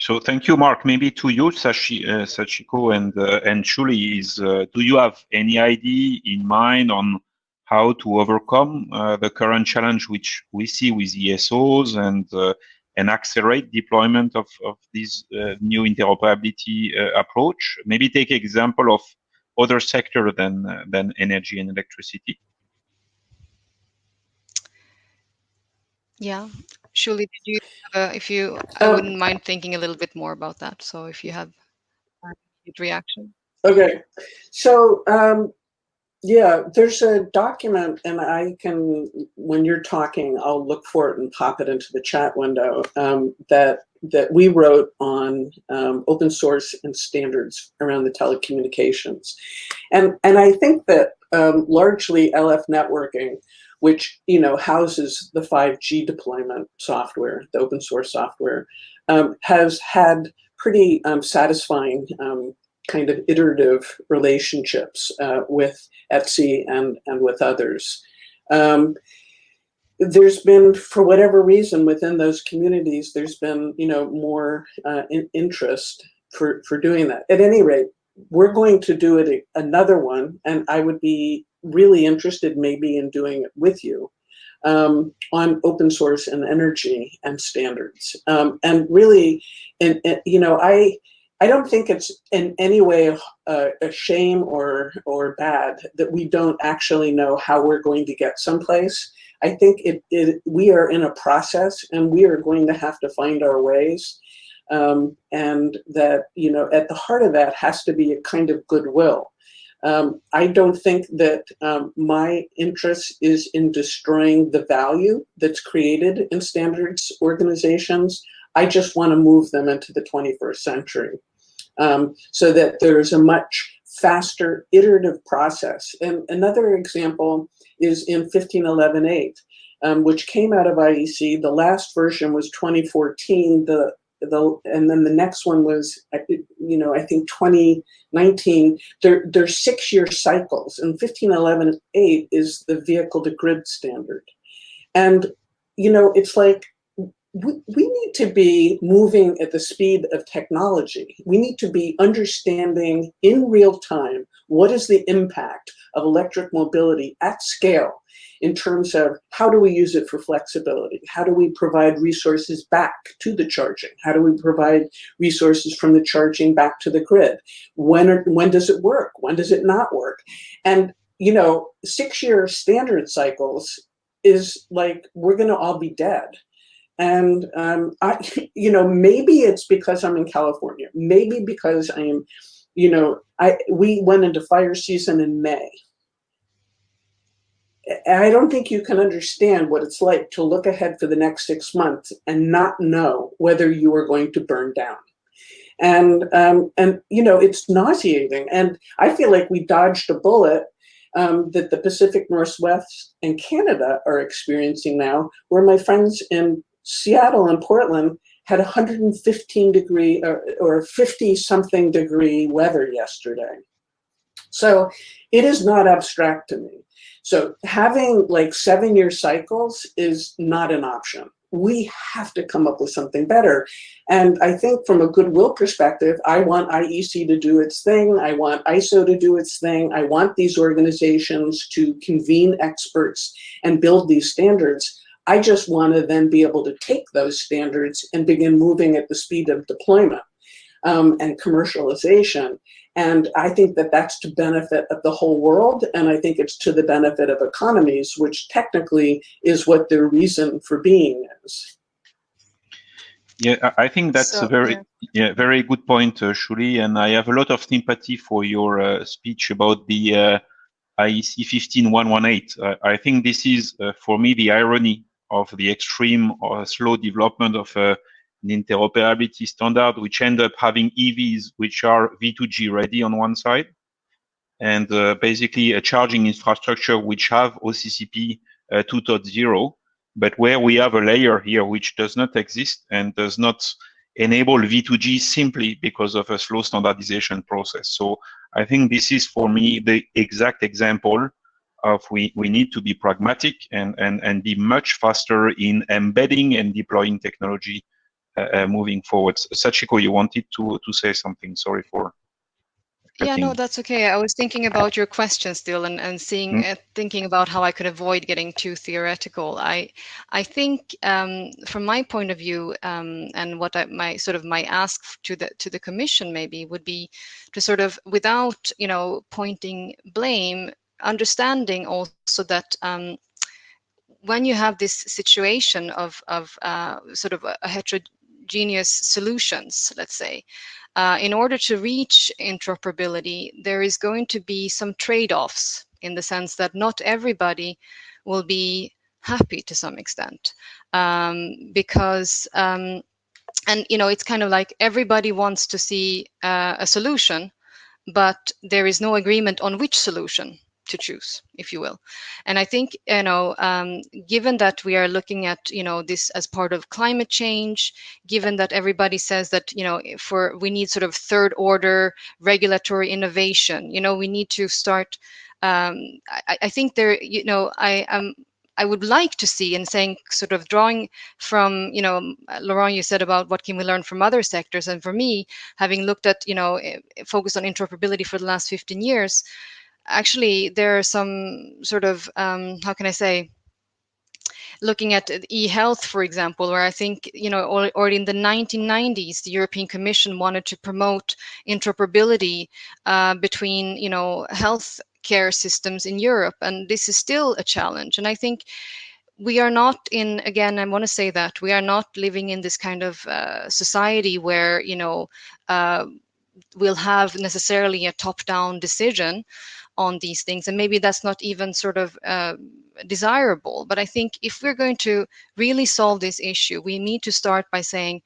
So thank you, Mark. Maybe to you, Sashi, uh, Sachiko and uh, and Shuli, is uh, do you have any idea in mind on how to overcome uh, the current challenge which we see with ESOs and uh, and accelerate deployment of of this uh, new interoperability approach? Maybe take example of other sector than than energy and electricity. Yeah, Shuli, did you, uh, if you, I um, wouldn't mind thinking a little bit more about that. So if you have a reaction. Okay, so um, yeah, there's a document, and I can, when you're talking, I'll look for it and pop it into the chat window um, that that we wrote on um, open source and standards around the telecommunications, and and I think that um, largely LF networking which you know houses the 5G deployment software, the open source software, um, has had pretty um, satisfying um, kind of iterative relationships uh, with ETSI and, and with others. There's been, for whatever reason, within those communities, there's been, you know, more uh, in interest for, for doing that. At any rate, we're going to do it another one, and I would be really interested maybe in doing it with you um, on open source and energy and standards. Um, and really, and, and, you know, I I don't think it's in any way a, a shame or or bad that we don't actually know how we're going to get someplace. I think it, it we are in a process and we are going to have to find our ways. Um, and that, you know, at the heart of that has to be a kind of goodwill. Um, I don't think that um, my interest is in destroying the value that's created in standards organizations. I just want to move them into the 21st century um, so that there's a much faster iterative process. And another example is in 15118, um, which came out of IEC. The last version was 2014. The the and then the next one was you know I think 2019 they're they're six year cycles and 15118 is the vehicle to grid standard and you know it's like we, we need to be moving at the speed of technology. We need to be understanding in real time what is the impact of electric mobility at scale in terms of how do we use it for flexibility? How do we provide resources back to the charging? How do we provide resources from the charging back to the grid? When, are, when does it work? When does it not work? And, you know, six-year standard cycles is like, we're gonna all be dead. And um, I, you know, maybe it's because I'm in California. Maybe because I'm, you know, I we went into fire season in May. I don't think you can understand what it's like to look ahead for the next six months and not know whether you are going to burn down. And, um, and you know, it's nauseating. And I feel like we dodged a bullet um, that the Pacific Northwest and Canada are experiencing now, where my friends in Seattle and Portland had 115 degree or, or 50 something degree weather yesterday. So it is not abstract to me. So having like seven year cycles is not an option. We have to come up with something better. And I think from a goodwill perspective, I want IEC to do its thing. I want ISO to do its thing. I want these organizations to convene experts and build these standards. I just want to then be able to take those standards and begin moving at the speed of deployment um, and commercialization. And I think that that's to benefit of the whole world. And I think it's to the benefit of economies, which technically is what their reason for being is. Yeah, I think that's so, a very yeah. yeah. very good point, uh, Shuli, and I have a lot of sympathy for your uh, speech about the uh, IEC 15118. Uh, I think this is, uh, for me, the irony of the extreme or slow development of uh, an interoperability standard, which end up having EVs which are V2G ready on one side, and uh, basically a charging infrastructure which have OCPP uh, 2.0, but where we have a layer here which does not exist and does not enable V2G simply because of a slow standardization process. So I think this is for me the exact example of we, we need to be pragmatic and, and, and be much faster in embedding and deploying technology uh, uh, moving forward. Sachiko, you wanted to, to say something. Sorry for yeah, no, that's okay. I was thinking about your question still and, and seeing, mm. uh, thinking about how I could avoid getting too theoretical. I, I think um, from my point of view, um, and what I, my sort of my ask to the to the commission maybe would be to sort of without you know pointing blame, understanding also that um, when you have this situation of of uh, sort of a, heterogeneous solutions, let's say, uh, in order to reach interoperability, there is going to be some trade-offs in the sense that not everybody will be happy to some extent um, because um, and you know it's kind of like everybody wants to see uh, a solution but there is no agreement on which solution to choose, if you will. And I think, you know, um, given that we are looking at, you know, this as part of climate change, given that everybody says that, you know, for we need sort of third order regulatory innovation, you know, we need to start. Um, I, I think there, you know, I am. I would like to see and saying sort of drawing from, you know, Laurent, you said about what can we learn from other sectors. And for me, having looked at, you know, eh, focused on interoperability for the last 15 years, actually there are some sort of um, how can I say looking at e-health, for example, where I think, you know, already in the 1990s, the European Commission wanted to promote interoperability uh, between, you know, health care systems in Europe. And this is still a challenge. And I think we are not in, again, I want to say that we are not living in this kind of uh, society where, you know, uh, we'll have necessarily a top-down decision on these things and maybe that's not even sort of uh, desirable but i think if we're going to really solve this issue we need to start by saying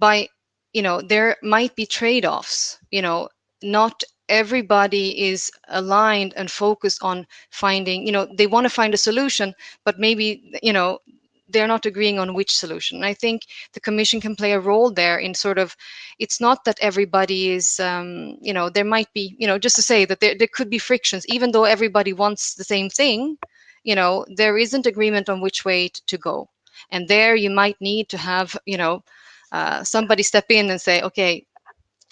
by you know there might be trade-offs you know not everybody is aligned and focused on finding you know they want to find a solution but maybe you know they're not agreeing on which solution. And I think the commission can play a role there in sort of, it's not that everybody is, um, you know, there might be, you know, just to say that there, there could be frictions, even though everybody wants the same thing, you know, there isn't agreement on which way to go. And there you might need to have, you know, uh, somebody step in and say, okay,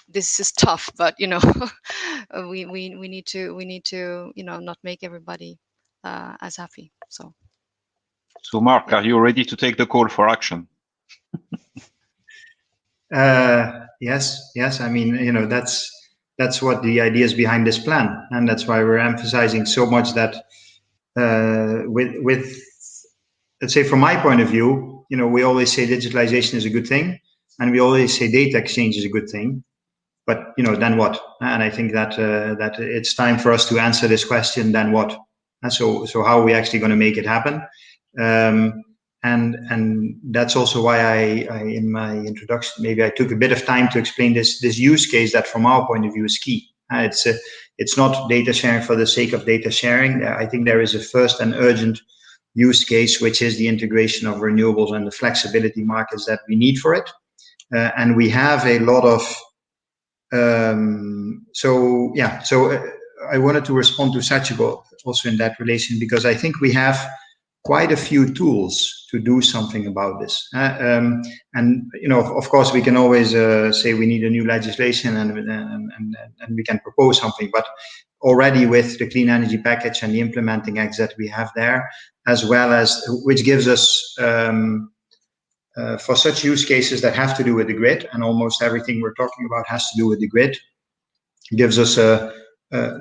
this is tough, but you know, we, we, we need to, we need to, you know, not make everybody uh, as happy. So. So Mark, are you ready to take the call for action? uh, yes, yes. I mean, you know, that's that's what the idea is behind this plan, and that's why we're emphasizing so much that uh, with with let's say from my point of view, you know, we always say digitalization is a good thing, and we always say data exchange is a good thing. But you know, then what? And I think that uh, that it's time for us to answer this question. Then what? And so so how are we actually going to make it happen? Um, and and that's also why I, I, in my introduction maybe I took a bit of time to explain this this use case that from our point of view is key. Uh, it's a, it's not data sharing for the sake of data sharing. I think there is a first and urgent use case, which is the integration of renewables and the flexibility markets that we need for it. Uh, and we have a lot of um, so yeah. So uh, I wanted to respond to Sachiko also in that relation because I think we have quite a few tools to do something about this. Uh, um, and you know, of, course, we can always uh, say we need a new legislation and, and, and and we can propose something. But already with the clean energy package and the implementing acts that we have there, as well as which gives us um, uh, for such use cases that have to do with the grid, and almost everything we're talking about has to do with the grid, gives us a,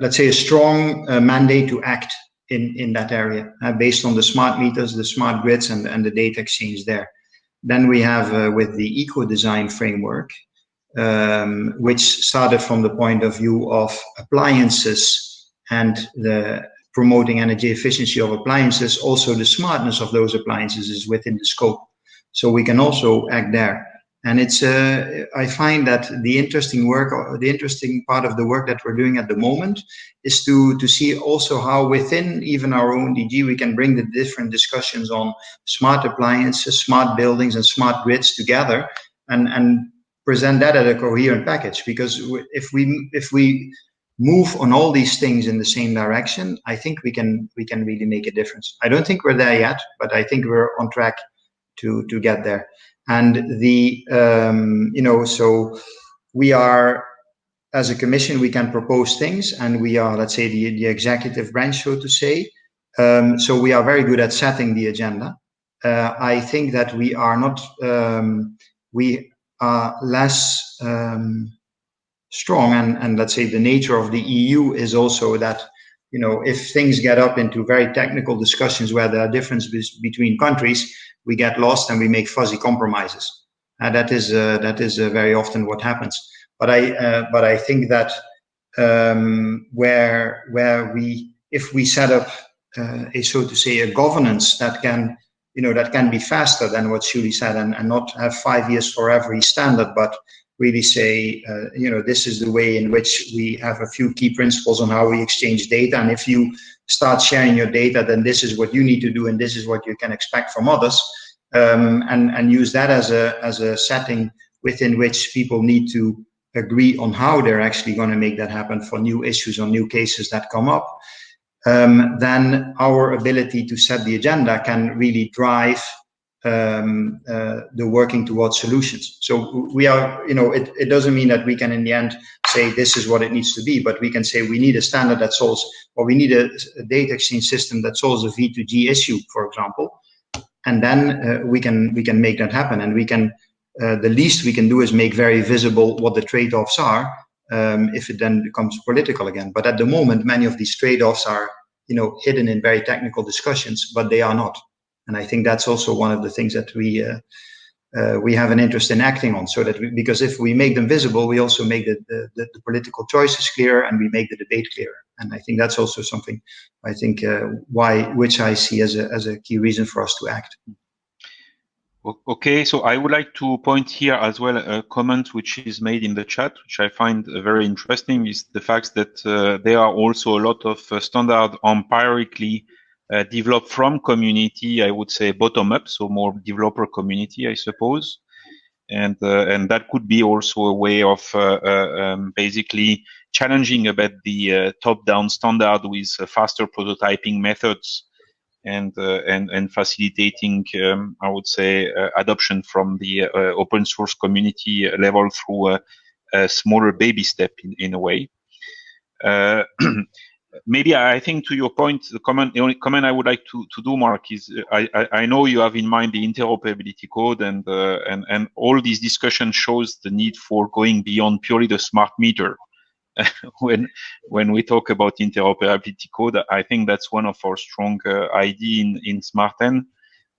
let's say a strong uh, mandate to act in, in that area uh, based on the smart meters, the smart grids and, and the data exchange there. Then we have uh, with the eco-design framework, um, which started from the point of view of appliances and the promoting energy efficiency of appliances, also the smartness of those appliances is within the scope. So we can also act there. And it's uh, I find that the interesting work, the interesting part of the work that we're doing at the moment, is to to see also how within even our own DG we can bring the different discussions on smart appliances, smart buildings, and smart grids together, and and present that at a coherent package. Because if we if we move on all these things in the same direction, I think we can we can really make a difference. I don't think we're there yet, but I think we're on track to to get there. And the um, you know so we are as a commission we can propose things, and we are let's say the the executive branch, so to say. Um, so we are very good at setting the agenda. Uh, I think that we are not um, we are less um, strong and, and let's say the nature of the EU is also that you know if things get up into very technical discussions where there are differences between countries we get lost and we make fuzzy compromises. And that is uh, that is uh, very often what happens. But i uh, but i think that um, where where we if we set up uh, a so to say a governance that can you know that can be faster than what Shuli said and, and not have five years for every standard but really say, uh, you know, this is the way in which we have a few key principles on how we exchange data. And if you start sharing your data, then this is what you need to do, and this is what you can expect from others. Um, and and use that as a as a setting within which people need to agree on how they're actually going to make that happen for new issues or new cases that come up. Um, then our ability to set the agenda can really drive um, uh, the working towards solutions. So we are, you know, it, it doesn't mean that we can in the end say this is what it needs to be, but we can say we need a standard that solves, or we need a, a data exchange system that solves a V2G issue, for example, and then uh, we can we can make that happen, and we can. Uh, the least we can do is make very visible what the trade-offs are. Um, if it then becomes political again, but at the moment, many of these trade-offs are, you know, hidden in very technical discussions, but they are not. And I think that's also one of the things that we uh, uh, we have an interest in acting on. So that we, because if we make them visible, we also make the, the, the, political choices clear and we make the debate clearer. And I think that's also something I think uh, why which I see as a as a key reason for us to act. Okay, so I would like to point here as well a comment which is made in the chat, which I find very interesting, is the fact that uh, there are also a lot of uh, standard empirically uh, developed from community, I would say bottom up, so more developer community, I suppose. And, uh, and that could be also a way of uh, uh um, basically challenging a bit the uh, top-down standard with faster prototyping methods and and and facilitating, um, I would say, adoption from the open source community level through a, a smaller baby step in, in a way. maybe I think to your point, the comment, the only comment I would like to, to do, Mark, is uh, I, I, I know you have in mind the interoperability code and, uh, and, and all these discussion shows the need for going beyond purely the smart meter. when, when we talk about interoperability code, I think that's one of our strong uh, ID in, in smartEn.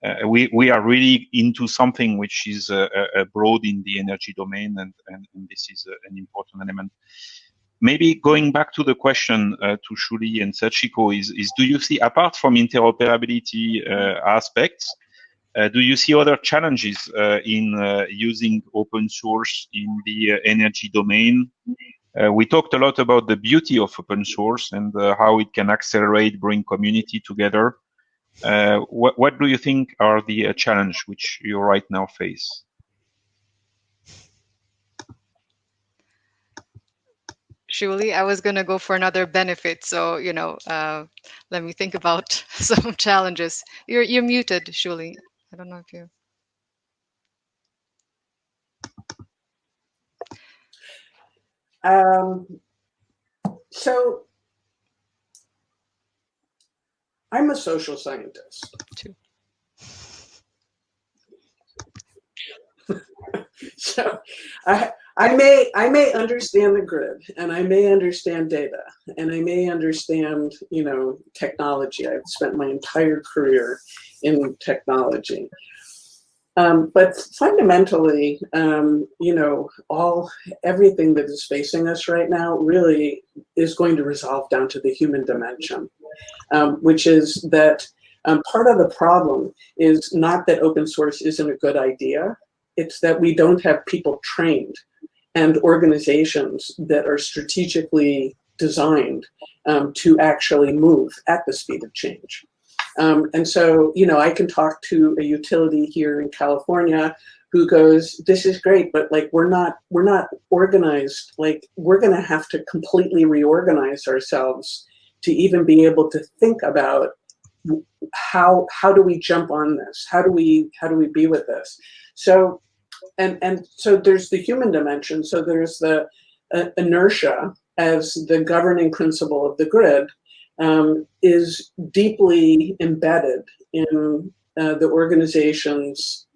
Uh, we, we are really into something which is uh, uh, broad in the energy domain and, and, and this is an important element maybe going back to the question uh, to Shuli and Sachiko is, is do you see, apart from interoperability uh, aspects, uh, do you see other challenges uh, in uh, using open source in the uh, energy domain? we talked a lot about the beauty of open source and how it can accelerate, bring community together. what, what do you think are the challenge which you right now face? Shuli, I was going to go for another benefit. So, you know, uh, let me think about some challenges. You're, you're muted, Shuli. I don't know if you. Um, so I'm a social scientist. Too. so I, I may I may understand the grid and I may understand data and I may understand you know technology. I've spent my entire career in technology. Um, but fundamentally, um, you know, all everything that is facing us right now really is going to resolve down to the human dimension, um, which is that um, part of the problem is not that open source isn't a good idea, it's that we don't have people trained and organizations that are strategically designed um, to actually move at the speed of change. Um, and so, you know, I can talk to a utility here in California who goes, this is great, but like, we're not, we're not organized. Like, we're going to have to completely reorganize ourselves to even be able to think about how, how do we jump on this? How do we, how do we be with this? So, and, and so there's the human dimension. So there's the uh, inertia as the governing principle of the grid um, is deeply embedded in uh, the organizations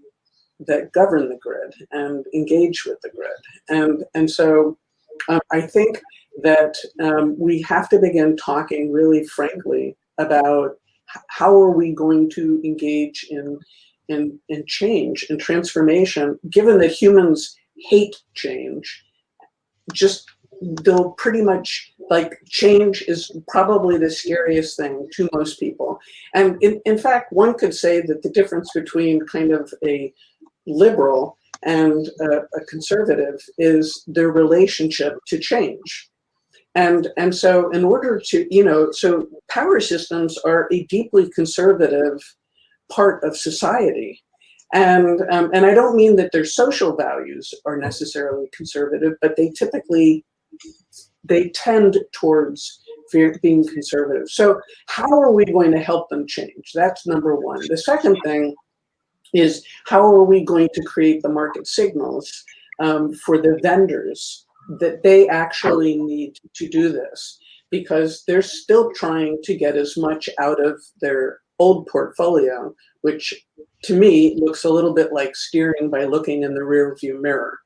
that govern the grid and engage with the grid. And, and so um, I think that um, we have to begin talking really frankly about how are we going to engage in, in change and transformation, given that humans hate change, just they'll pretty much like change is probably the scariest thing to most people. And in, in fact, one could say that the difference between kind of a liberal and a, a conservative is their relationship to change. And, and so in order to, you know, so power systems are a deeply conservative part of society. And, um, and I don't mean that their social values are necessarily conservative, but they typically they tend towards being conservative. So how are we going to help them change? That's number one. The second thing is how are we going to create the market signals um, for the vendors that they actually need to do this because they're still trying to get as much out of their old portfolio, which to me looks a little bit like steering by looking in the rear view mirror.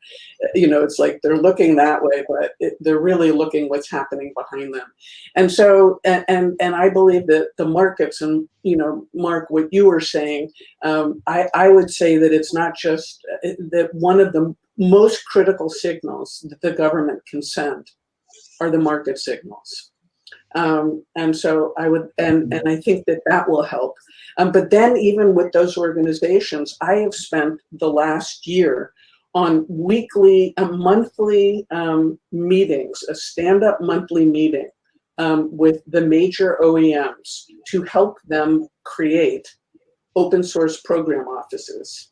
You know, it's like they're looking that way, but it, they're really looking what's happening behind them. And so, and, and, and I believe that the markets and, you know, Mark, what you were saying, um, I, I would say that it's not just uh, that one of the most critical signals that the government can send are the market signals. Um, and so I would, and, and I think that that will help. Um, but then even with those organizations, I have spent the last year on weekly, a monthly um, meetings, a stand-up monthly meeting um, with the major OEMs to help them create open source program offices.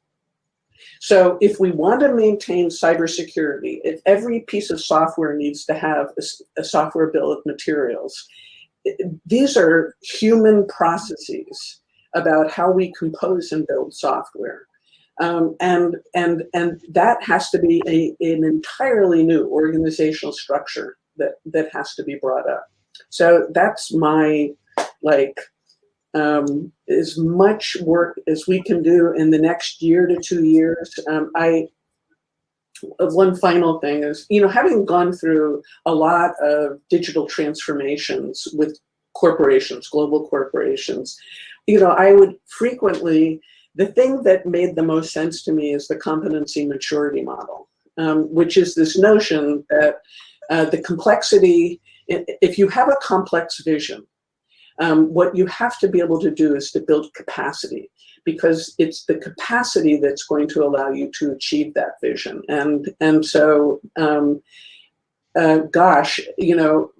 So if we want to maintain cybersecurity, if every piece of software needs to have a, a software bill of materials, these are human processes about how we compose and build software. Um, and, and, and that has to be a, an entirely new organizational structure that, that has to be brought up. So that's my, like, um, as much work as we can do in the next year to two years. Um, I, one final thing is, you know, having gone through a lot of digital transformations with corporations, global corporations, you know, I would frequently, the thing that made the most sense to me is the competency maturity model, um, which is this notion that uh, the complexity, if you have a complex vision, um, what you have to be able to do is to build capacity because it's the capacity that's going to allow you to achieve that vision. And, and so, um, uh, gosh, you know,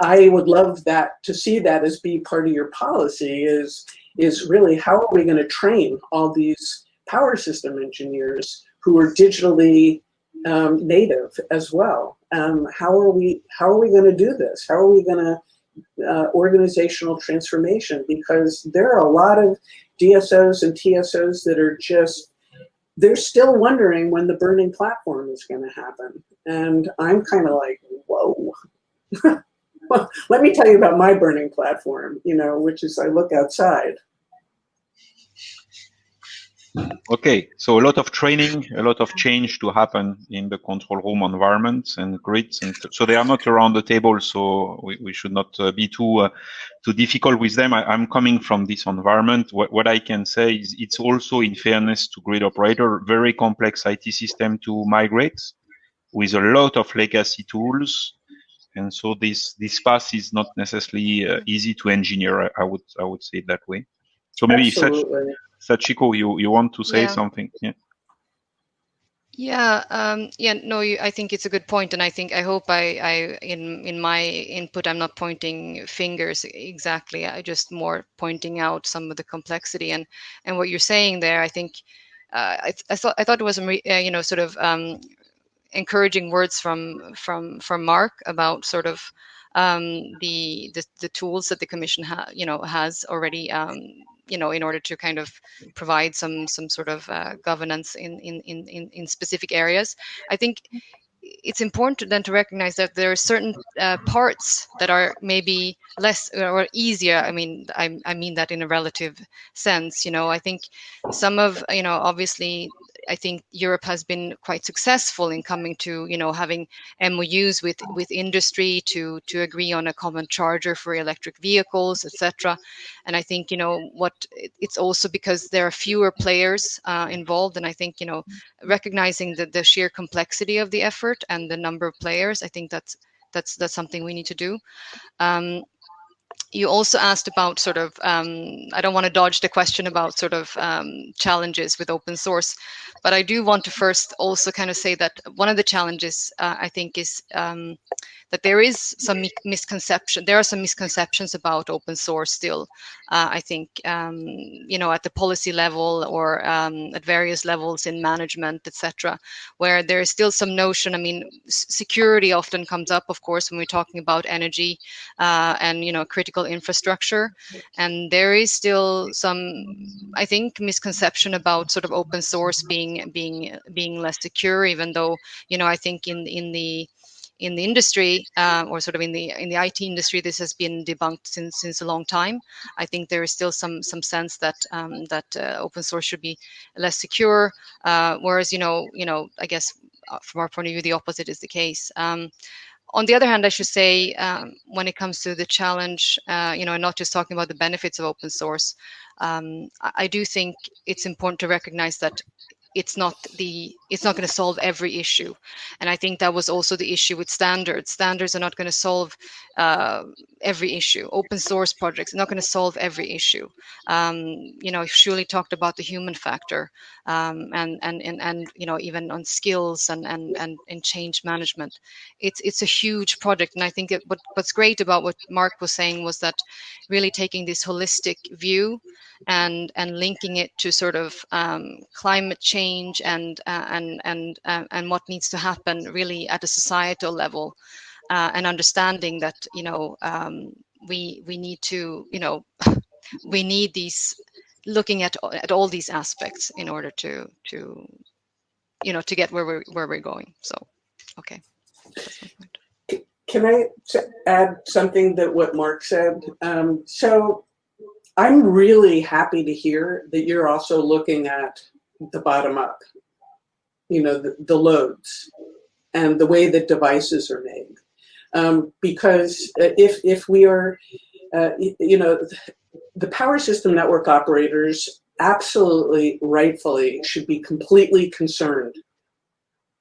I would love that to see that as be part of your policy is, is really how are we going to train all these power system engineers who are digitally um, native as well? Um, how are we how are we going to do this? How are we going to uh, organizational transformation? Because there are a lot of DSOs and TSOs that are just they're still wondering when the burning platform is going to happen, and I'm kind of like, whoa. well, let me tell you about my burning platform, you know, which is I look outside. Okay, so a lot of training, a lot of change to happen in the control room environments and grids, and so they are not around the table. So we, we should not uh, be too uh, too difficult with them. I, am coming from this environment. What, what I can say is it's also, in fairness to grid operator, very complex IT system to migrate with a lot of legacy tools and so this this path is not necessarily uh, easy to engineer. I, I, would I would say it that way. So maybe Sach, Sachiko, you you want to say yeah. something? Yeah. Yeah, um, yeah, no, you, I think it's a good point, and I think I hope I, I in in my input I'm not pointing fingers exactly. I just more pointing out some of the complexity and and what you're saying there. I think uh, I, I thought I thought it was uh, you know sort of um, encouraging words from from from Mark about sort of um, the, the, the tools that the commission you know has already um, you know in order to kind of provide some some sort of uh, governance in, in in in specific areas. I think it's important then to recognize that there are certain uh, parts that are maybe less or easier. I mean, I, I mean that in a relative sense. You know, I think some of you know obviously I think Europe has been quite successful in coming to, you know, having MOUs with with industry to to agree on a common charger for electric vehicles, etc. And I think, you know, what it's also because there are fewer players uh, involved, and I think, you know, recognizing the the sheer complexity of the effort and the number of players, I think that's that's that's something we need to do. Um, you also asked about sort of um, i don't want to dodge the question about sort of um, challenges with open source but i do want to first also kind of say that one of the challenges uh, i think is um, that there is some misconception there are some misconceptions about open source still uh, i think um, you know at the policy level or um, at various levels in management etc where there is still some notion i mean security often comes up of course when we're talking about energy uh, and you know critical infrastructure. And there is still some i think misconception about sort of open source being being being less secure even though you know i think in in the in the industry uh, or sort of in the in the IT industry, this has been debunked since since a long time. I think there is still some some sense that um, that uh, open source should be less secure, uh, whereas you know you know I guess uh, from our point of view the opposite is the case. Um, on the other hand, I should say, um, when it comes to the challenge, uh, you know, and not just talking about the benefits of open source, um, I, I, do think it's important to recognize that it's not the it's not going to solve every issue. And i think that was also the issue with standards. Standards are not going to solve uh, every issue. Open source projects are not going to solve every issue. Um, you know Shuli talked about the human factor um, and, and and and you know even on skills and and and in change management. It's it's a huge project and i think it, what, what's great about what mark was saying was that really taking this holistic view and and linking it to sort of um, climate change and uh, and and uh, and what needs to happen really at a societal level, uh, and understanding that you know um, we we need to you know we need these looking at at all these aspects in order to to you know to get where we're where we're going. So okay. Can I add something that what Mark said? Um, so I'm really happy to hear that you're also looking at the bottom up, you know, the, the loads and the way that devices are made. Um, because if, if we are, uh, you know, the power system network operators absolutely rightfully should be completely concerned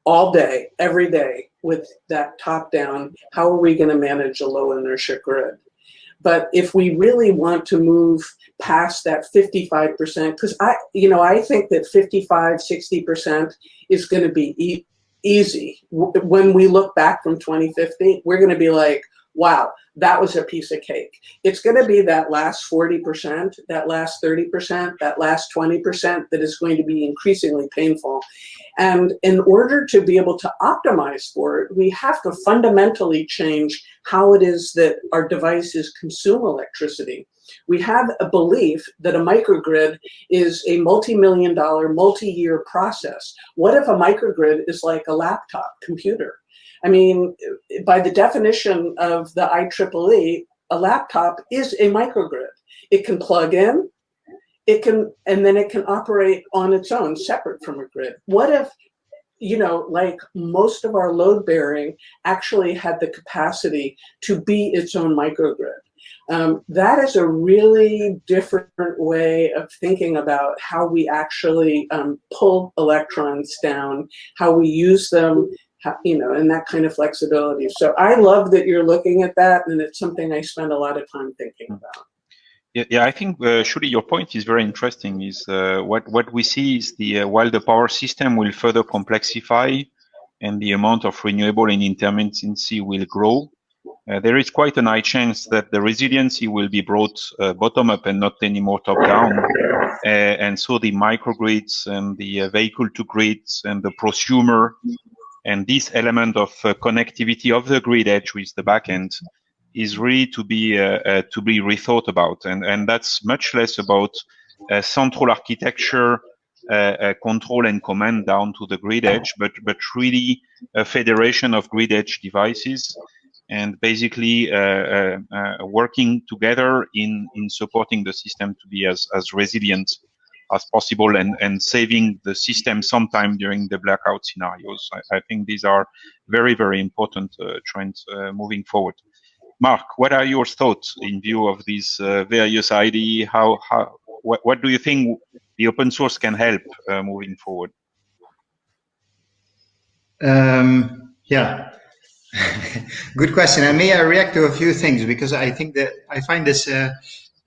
all day, every day with that top down, how are we gonna manage a low inertia grid? But if we really want to move past that 55%, because I, you know, I think that 55, 60% is going to be e easy. When we look back from 2050, we're going to be like, wow, that was a piece of cake. It's going to be that last 40%, that last 30%, that last 20% that is going to be increasingly painful. And in order to be able to optimize for it, we have to fundamentally change how it is that our devices consume electricity. We have a belief that a microgrid is a multi-million dollar, multi-year process. What if a microgrid is like a laptop computer? I mean, by the definition of the IEEE, a laptop is a microgrid. It can plug in, it can, and then it can operate on its own, separate from a grid. What if, you know, like most of our load bearing actually had the capacity to be its own microgrid? Um, that is a really different way of thinking about how we actually um, pull electrons down, how we use them, you know, and that kind of flexibility. So I love that you're looking at that, and it's something I spend a lot of time thinking about. Yeah, yeah, I think uh, Shuli your point is very interesting. Is uh, what what we see is the uh, while the power system will further complexify, and the amount of renewable and intermittency will grow, uh, there is quite a high chance that the resiliency will be brought uh, bottom up and not anymore top down. Uh, and so the microgrids and the vehicle to grids and the prosumer and this element of connectivity of the grid edge with the backend is really to be uh, uh, to be rethought about, and and that's much less about uh, central architecture, control and command down to the grid edge, but but really a federation of grid edge devices, and basically working together in in supporting the system to be as as resilient as possible and, and saving the system sometime during the blackout scenarios. I, I think these are very, very important uh, trends uh, moving forward. Mark, what are your thoughts in view of these uh, various ID? How, how, what, what do you think the open source can help uh, moving forward? Um, yeah, good question. I may I react to a few things because I think that I find this uh,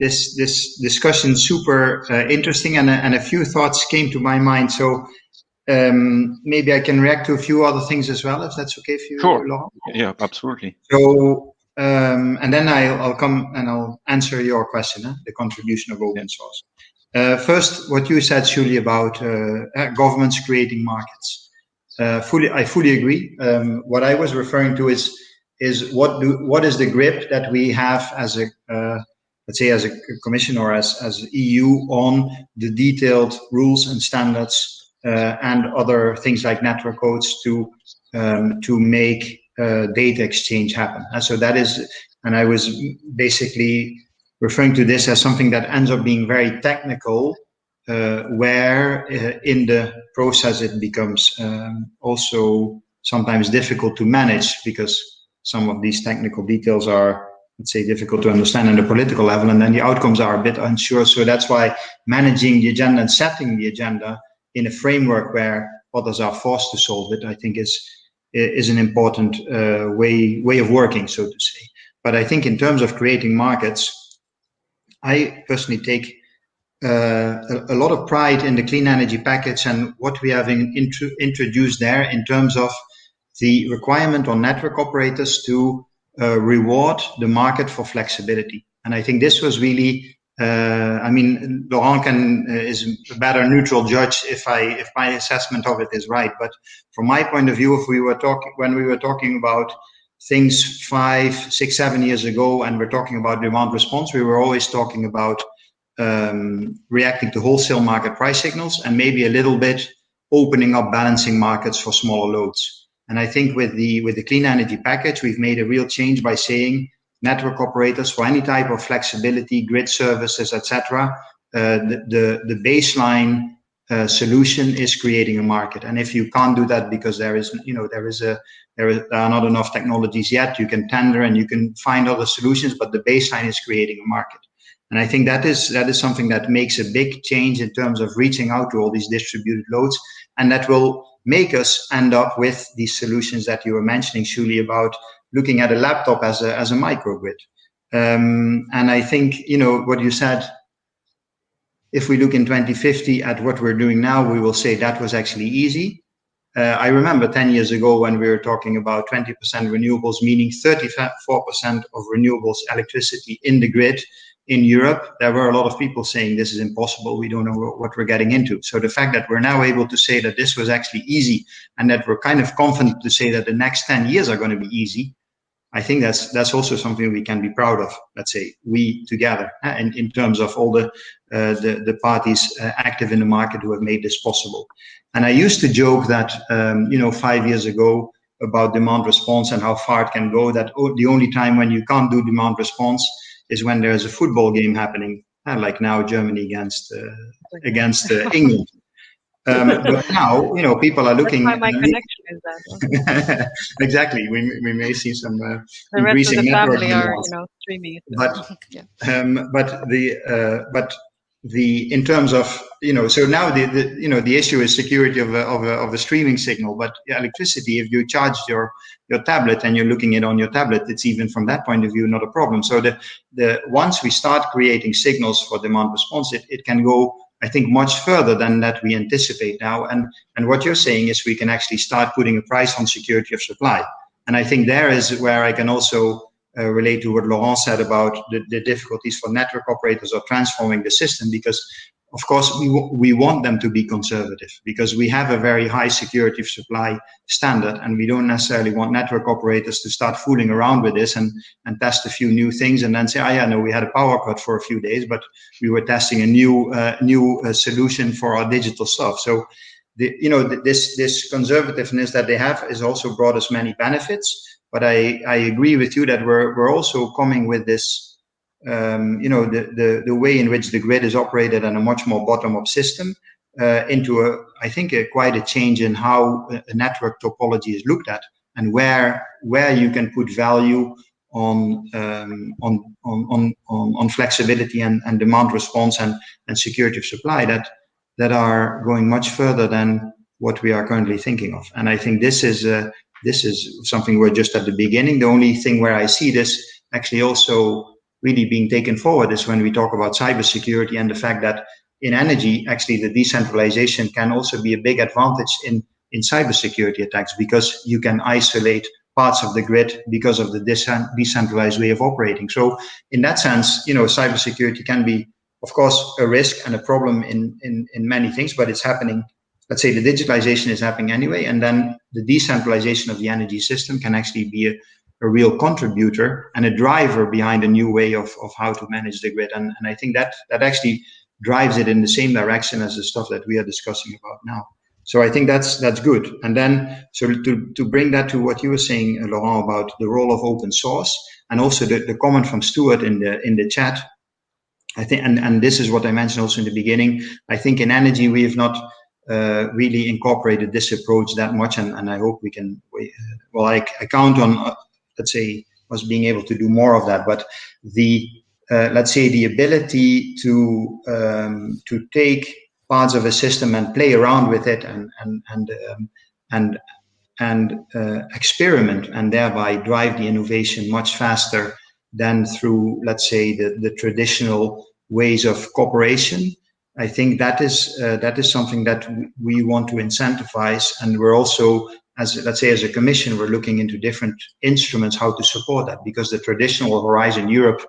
this this discussion super uh, interesting, and and a few thoughts came to my mind. So um, maybe I can react to a few other things as well, if that's okay for you, sure. Laurent. Yeah, absolutely. So um, and then I'll, I'll, come and I'll answer your question, the contribution of open source. Uh, first, what you said, Shuli, about uh, uh, governments creating markets. Uh, fully, I fully agree. Um, what I was referring to is is what do what is the grip that we have as a uh, let's say as a commission or as as EU on the detailed rules and standards uh, and other things like network codes to um, to make uh, data exchange happen. And so that is, and I was basically referring to this as something that ends up being very technical, uh, where uh, in the process it becomes um, also sometimes difficult to manage because some of these technical details are let's say difficult to understand on the political level and then the outcomes are a bit unsure so that's why managing the agenda and setting the agenda in a framework where others are forced to solve it i think is is an important uh, way way of working, so to say. But I think in terms of creating markets, I personally take uh, a, a, lot of pride in the clean energy package and what we have in, intro, introduced there in terms of the requirement on network operators to uh, reward the market for flexibility. And I think this was really uh, I mean, Laurent can uh, is a better neutral judge if I if my assessment of it is right. But from my point of view, if we were talking when we were talking about things five, six, seven years ago, and we're talking about demand response, we were always talking about um, reacting to wholesale market price signals and maybe a little bit opening up balancing markets for smaller loads. And I think with the with the clean energy package, we've made a real change by saying network operators for any type of flexibility, grid services, etc. Uh, the, the, the baseline uh, solution is creating a market. And if you can't do that because there is, you know, there is a, there, is, there are not enough technologies yet, you can tender and you can find other solutions, but the baseline is creating a market. And I think that is that is something that makes a big change in terms of reaching out to all these distributed loads, and that will make us end up with these solutions that you were mentioning, Shuli, about looking at a laptop as a, as a microgrid. Um, and I think, you know, what you said, if we look in 2050 at what we're doing now, we will say that was actually easy. Uh, I remember 10 years ago when we were talking about 20% renewables, meaning 34% of renewables electricity in the grid in Europe, there were a lot of people saying this is impossible. We don't know what we're getting into. So the fact that we're now able to say that this was actually easy and that we're kind of confident to say that the next 10 years are going to be easy, I think that's that's also something we can be proud of. Let's say we together, uh, in, in terms of all the uh, the, the parties uh, active in the market who have made this possible. And I used to joke that um, you know five years ago about demand response and how far it can go. That the only time when you can't do demand response is when there's a football game happening, uh, like now Germany against uh, against uh, England. Um, but now, you know, people are looking. That's my connection is that. exactly. We, we may see some uh, the increasing rest of the family are, you know, streaming. But, yeah. um, but the uh, but the in terms of you know so now the, the you know the issue is security of a, of a, of a streaming signal but electricity if you charge your your tablet and you're looking it on your tablet it's even from that point of view not a problem. So the the once we start creating signals for demand response it, it can go I think much further than that we anticipate now. And and what you're saying is we can actually start putting a price on security of supply. And I think there is where I can also uh, relate to what Laurent said about the, the, difficulties for network operators of transforming the system because of course we, we want them to be conservative because we have a very high security of supply standard and we don't necessarily want network operators to start fooling around with this and, and test a few new things and then say, oh yeah, no, we had a power cut for a few days, but we were testing a new uh, new uh, solution for our digital stuff. So the, you know, this, this conservativeness that they have has also brought us many benefits but I, I agree with you that we're, we're also coming with this, um, you know, the, the, the way in which the grid is operated and a much more bottom-up system uh, into a, I think, a, quite a change in how a network topology is looked at and where where you can put value on um, on, on, on, on flexibility and, and demand response and, and security of supply that that are going much further than what we are currently thinking of. And I think this is uh, this is something we're just at the beginning. The only thing where I see this actually also really being taken forward is when we talk about cybersecurity and the fact that in energy, actually the decentralization can also be a big advantage in, in cybersecurity attacks because you can isolate parts of the grid because of the decentralized way of operating. So in that sense, you know, cybersecurity can be, of course, a risk and a problem in, in, in many things, but it's happening let's say the digitalization is happening anyway, and then the decentralization of the energy system can actually be a, a real contributor and a driver behind a new way of, of how to manage the grid. And, and I think that that actually drives it in the same direction as the stuff that we are discussing about now. So I think that's that's good. And then so to, to bring that to what you were saying, uh, Laurent, about the role of open source and also the, the comment from Stuart in the in the chat. I think and, and this is what I mentioned also in the beginning. I think in energy we have not uh, really incorporated this approach that much, and, and I hope we can. We, uh, well, I, I, count on, uh, let's say, us being able to do more of that. But the uh, let's say the ability to um, to take parts of a system and play around with it and and and um, and and uh, experiment and thereby drive the innovation much faster than through let's say the the traditional ways of cooperation I think that is uh, that is something that we want to incentivize, and we're also, as let's say, as a commission, we're looking into different instruments how to support that because the traditional Horizon Europe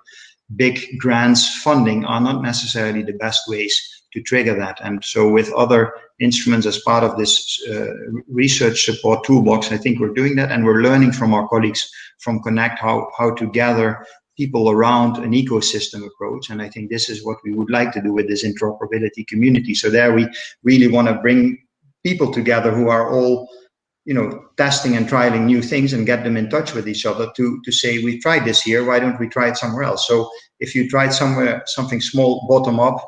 big grants funding are not necessarily the best ways to trigger that. And so, with other instruments as part of this uh, research support toolbox, I think we're doing that, and we're learning from our colleagues from Connect how how to gather people around an ecosystem approach. And I think this is what we would like to do with this interoperability community. So there we really want to bring people together who are all, you know, testing and trialing new things and get them in touch with each other to, to say, we tried this here, why don't we try it somewhere else? So if you tried somewhere, something small, bottom up,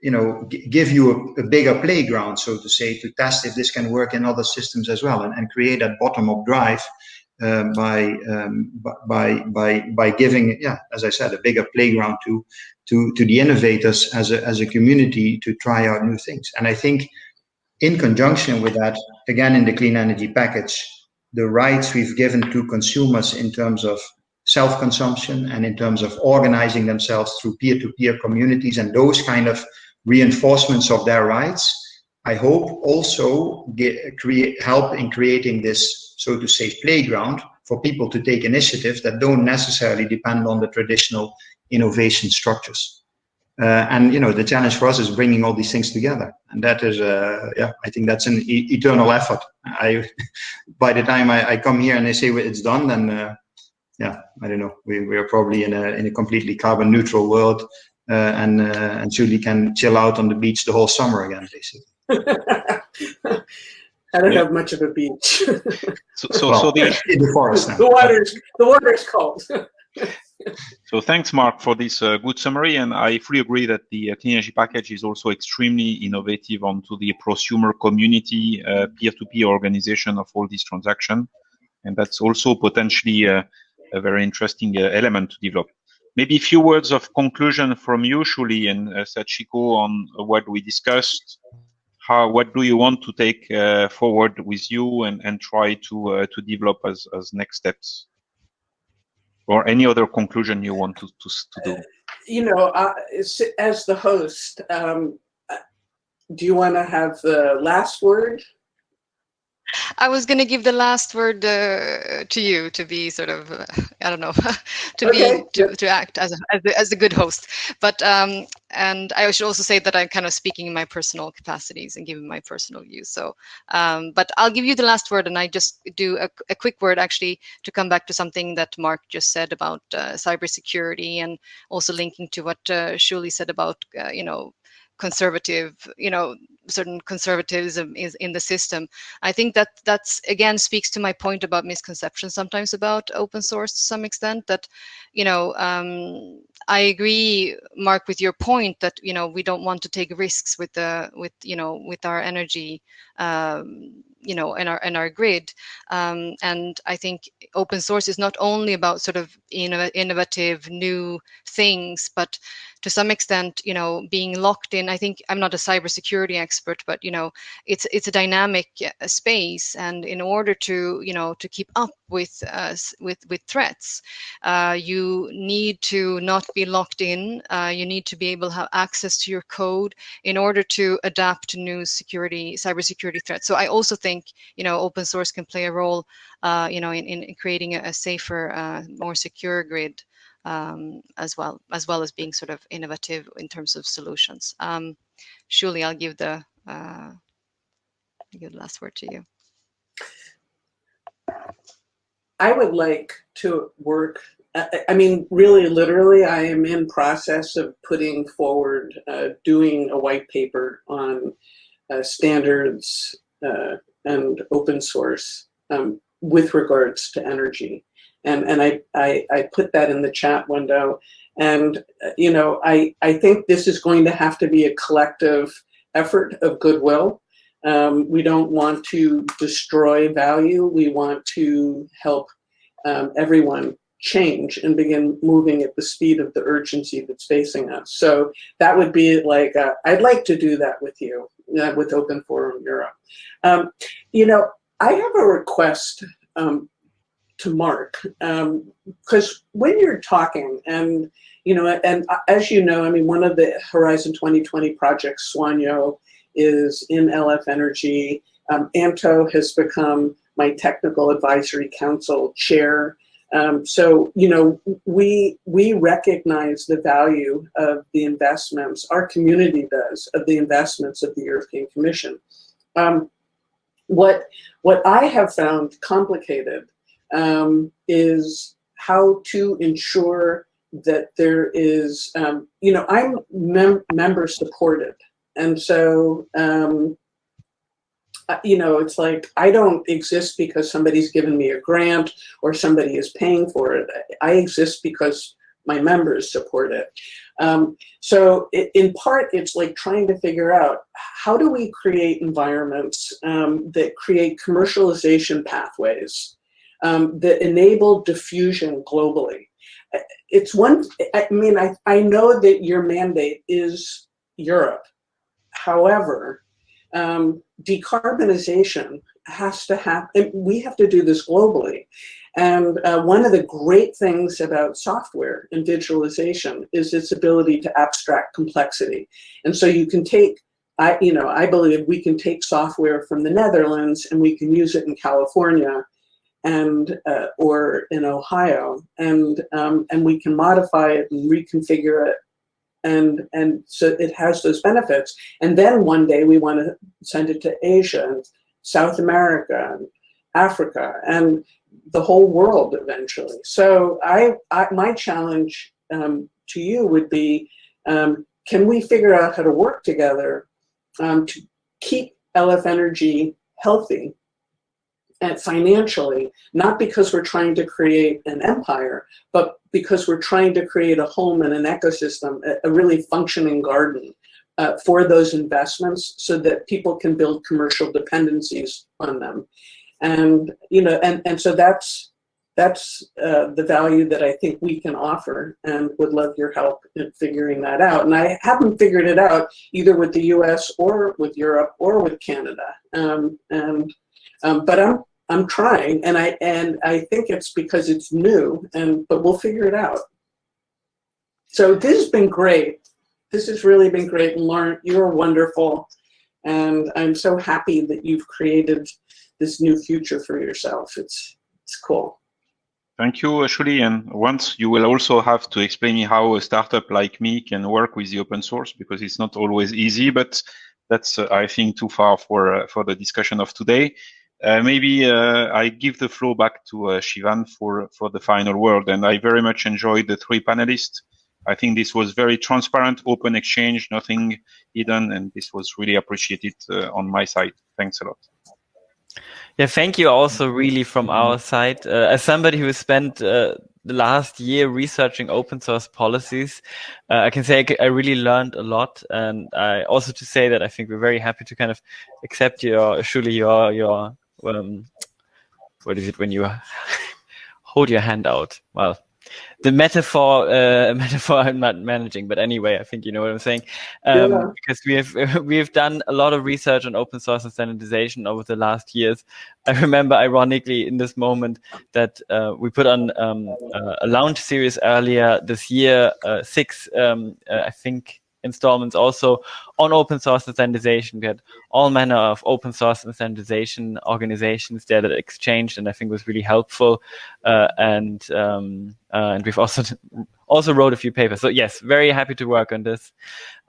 you know, give you a, a, bigger playground, so to say, to test if this can work in other systems as well and, and create that bottom up drive uh, by, um, by by by giving, yeah, as I said, a bigger playground to to to the innovators as a as a community to try out new things. And I think, in conjunction with that, again in the clean energy package, the rights we've given to consumers in terms of self-consumption and in terms of organizing themselves through peer-to-peer -peer communities and those kind of reinforcements of their rights, I hope also get, create help in creating this so to say, playground for people to take initiatives that don't necessarily depend on the traditional innovation structures. Uh, and you know the challenge for us is bringing all these things together, and that is, uh, yeah, I think that's an e eternal effort. I, by the time I, I, come here and they say it's done, then uh, yeah, I don't know, we, we are probably in a in a completely carbon neutral world, uh, and uh, and Shuli can chill out on the beach the whole summer again, basically. I don't yeah. have much of a beach. so, so, well, so the, in the forest. The water's the water's cold. so thanks, Mark, for this uh, good summary, and I fully agree that the uh, clean energy package is also extremely innovative onto the prosumer community, uh, peer-to-peer organization of all these transactions, and that's also potentially uh, a very interesting uh, element to develop. maybe a few words of conclusion from you, Shuli and uh, Sachiko, on what we discussed. How, what do you want to take uh, forward with you and, and try to uh, to develop as, as next steps? Or any other conclusion you want to, to, to do? You know, uh, as the host, um, do you want to have the last word? I was going to give the last word uh, to you to be sort of, uh, I don't know, to okay. be to, to act as a, as a, as a good host. But um, and I should also say that I'm kind of speaking in my personal capacities and giving my personal views. So, um, but I'll give you the last word, and I just do a, a quick word actually to come back to something that Mark just said about uh, cybersecurity, and also linking to what uh, Shuli said about uh, you know conservative, you know, certain conservatism is in the system. I think that that's again speaks to my point about misconceptions sometimes about open source to some extent. That, you know, um, I agree, Mark, with your point that you know we don't want to take risks with the with you know with our energy. Um, you know in our in our grid um, and i think open source is not only about sort of innovative new things but to some extent, you know, being locked in. I think I'm not a cybersecurity expert, but you know, it's it's a dynamic uh, space, and in order to you know to keep up with uh, with with threats, uh, you need to not be locked in. Uh, you need to be able to have access to your code in order to adapt to new security cybersecurity threats. So I also think you know open source can play a role, uh, you know, in, in creating a, safer, uh, more secure grid um, as well as well as being sort of innovative in terms of solutions. Um, I'll give the uh, give the last word to you. I would like to work. I mean, really, literally, I am in process of putting forward, uh, doing a white paper on uh, standards uh, and open source um, with regards to energy and and I, I I put that in the chat window. And uh, you know, I I think this is going to have to be a collective effort of goodwill. Um, we don't want to destroy value. We want to help um, everyone change and begin moving at the speed of the urgency that's facing us. So that would be like, I'd like to do that with you, uh, with Open Forum Europe. Um, you know, I have a request um, to Mark, because um, when you're talking, and you know, and as you know, I mean, one of the Horizon 2020 projects, SOGNO, is in LF Energy. Um, Anto has become my technical advisory council chair. Um, so, you know, we we recognize the value of the investments, our community does, of the investments of the European Commission. Um, what, what I have found complicated um, is how to ensure that there is, um, you know, I'm mem member supported. And so, um, you know, it's like I don't exist because somebody's given me a grant or somebody is paying for it. I exist because my members support it. Um, so it, in part, it's like trying to figure out how do we create environments um, that create commercialization pathways um, that enable diffusion globally. It's one, I mean, I, I know that your mandate is Europe. However, um, decarbonization has to happen. We have to do this globally. And uh, one of the great things about software and digitalization is its ability to abstract complexity. And so you can take, I, you know, I believe we can take software from the Netherlands and we can use it in California and uh, or in Ohio, and um, and we can modify it and reconfigure it, and and so it has those benefits. And then one day we want to send it to Asia and South America and Africa and the whole world eventually. So I, I my challenge um, to you would be, um, can we figure out how to work together um, to keep LF Energy healthy and financially, not because we're trying to create an empire, but because we're trying to create a home and an ecosystem, a, a really functioning garden uh, for those investments so that people can build commercial dependencies on them. And, you know, and, and so that's, that's uh, the value that I think we can offer and would love your help in figuring that out. And I haven't figured it out either with the US or with Europe or with Canada. Um, and, um, but I'm, I'm trying and I, and I think it's because it's new and, but we'll figure it out. So this has been great. This has really been great. And Laurent, you're wonderful. And I'm so happy that you've created this new future for yourself. It's, it's cool. Thank you, Ashley. And once you will also have to explain me how a startup like me can work with the open source because it's not always easy, but that's, uh, I think, too far for, uh, for the discussion of today. Uh, maybe uh, I give the floor back to uh, Sivan for, for the final word. And I very much enjoyed the three panelists. I think this was very transparent, open exchange, nothing hidden, and this was really appreciated uh, on my side. Thanks a lot. Yeah, thank you also really from our side. Uh, as somebody who spent the last year researching open source policies, uh, I can say I, really learned a lot. And I also to say that I think we're very happy to kind of accept your, Shuli your, your, um, what is it when you hold your hand out? Well, the metaphor uh, metaphor I'm not managing, but anyway, I think you know what I'm saying. Um, yeah. Because we have we have done a lot of research on open source and standardization over the last years. I remember, ironically, in this moment that uh, we put on um, uh, a launch series earlier this year, uh, six, um, uh, I think, installments also on open source and standardization. We had all manner of open source and standardization organizations there that exchanged, and I think was really helpful. Uh, and um, uh, and we've also also wrote a few papers. So yes, very happy to work on this.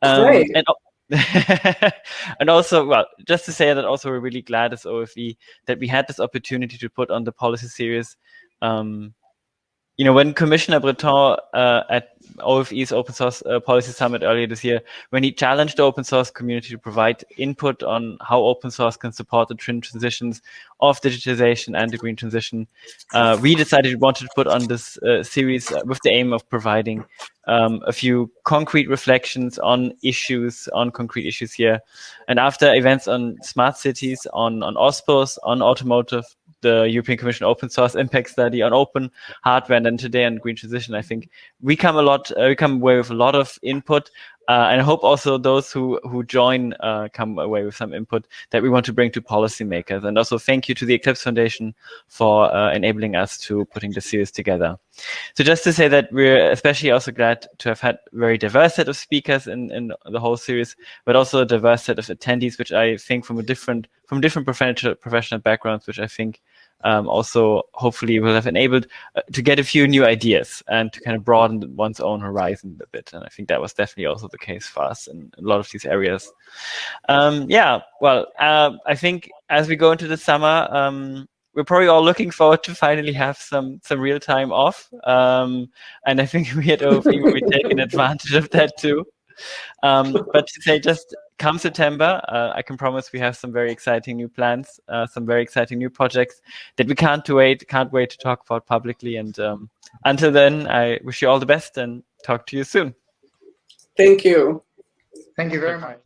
Um, Great. And, and also, well, just to say that also we're really glad as OFE that we had this opportunity to put on the policy series um, you know, when Commissioner Breton uh, at OFE's Open Source uh, Policy Summit earlier this year, when he challenged the open source community to provide input on how open source can support the transitions of digitization and the green transition, uh, we decided we wanted to put on this uh, series with the aim of providing um, a few concrete reflections on issues, on concrete issues here. And after events on smart cities, on, on OSPOS, on automotive, the European Commission open source impact study on open hardware, and then today on green transition. I think we come a lot, uh, we come away with a lot of input, uh, and I hope also those who who join uh, come away with some input that we want to bring to policymakers. And also thank you to the Eclipse Foundation for uh, enabling us to putting the series together. So just to say that we're especially also glad to have had very diverse set of speakers in, in the whole series, but also a diverse set of attendees, which I think from a different from different professional professional backgrounds, which I think um, also hopefully will have enabled uh, to get a few new ideas and to kind of broaden one's own horizon a bit. And I think that was definitely also the case for us in a lot of these areas. Um, yeah, well, uh, I think as we go into the summer, um, we're probably all looking forward to finally have some some real time off. Um, and I think we at OFE will be taking advantage of that too. Um, but to say just come September, uh, I can promise we have some very exciting new plans, uh, some very exciting new projects that we can't wait, can't wait to talk about publicly. And um, until then, I wish you all the best and talk to you soon. Thank you. Thank you very much.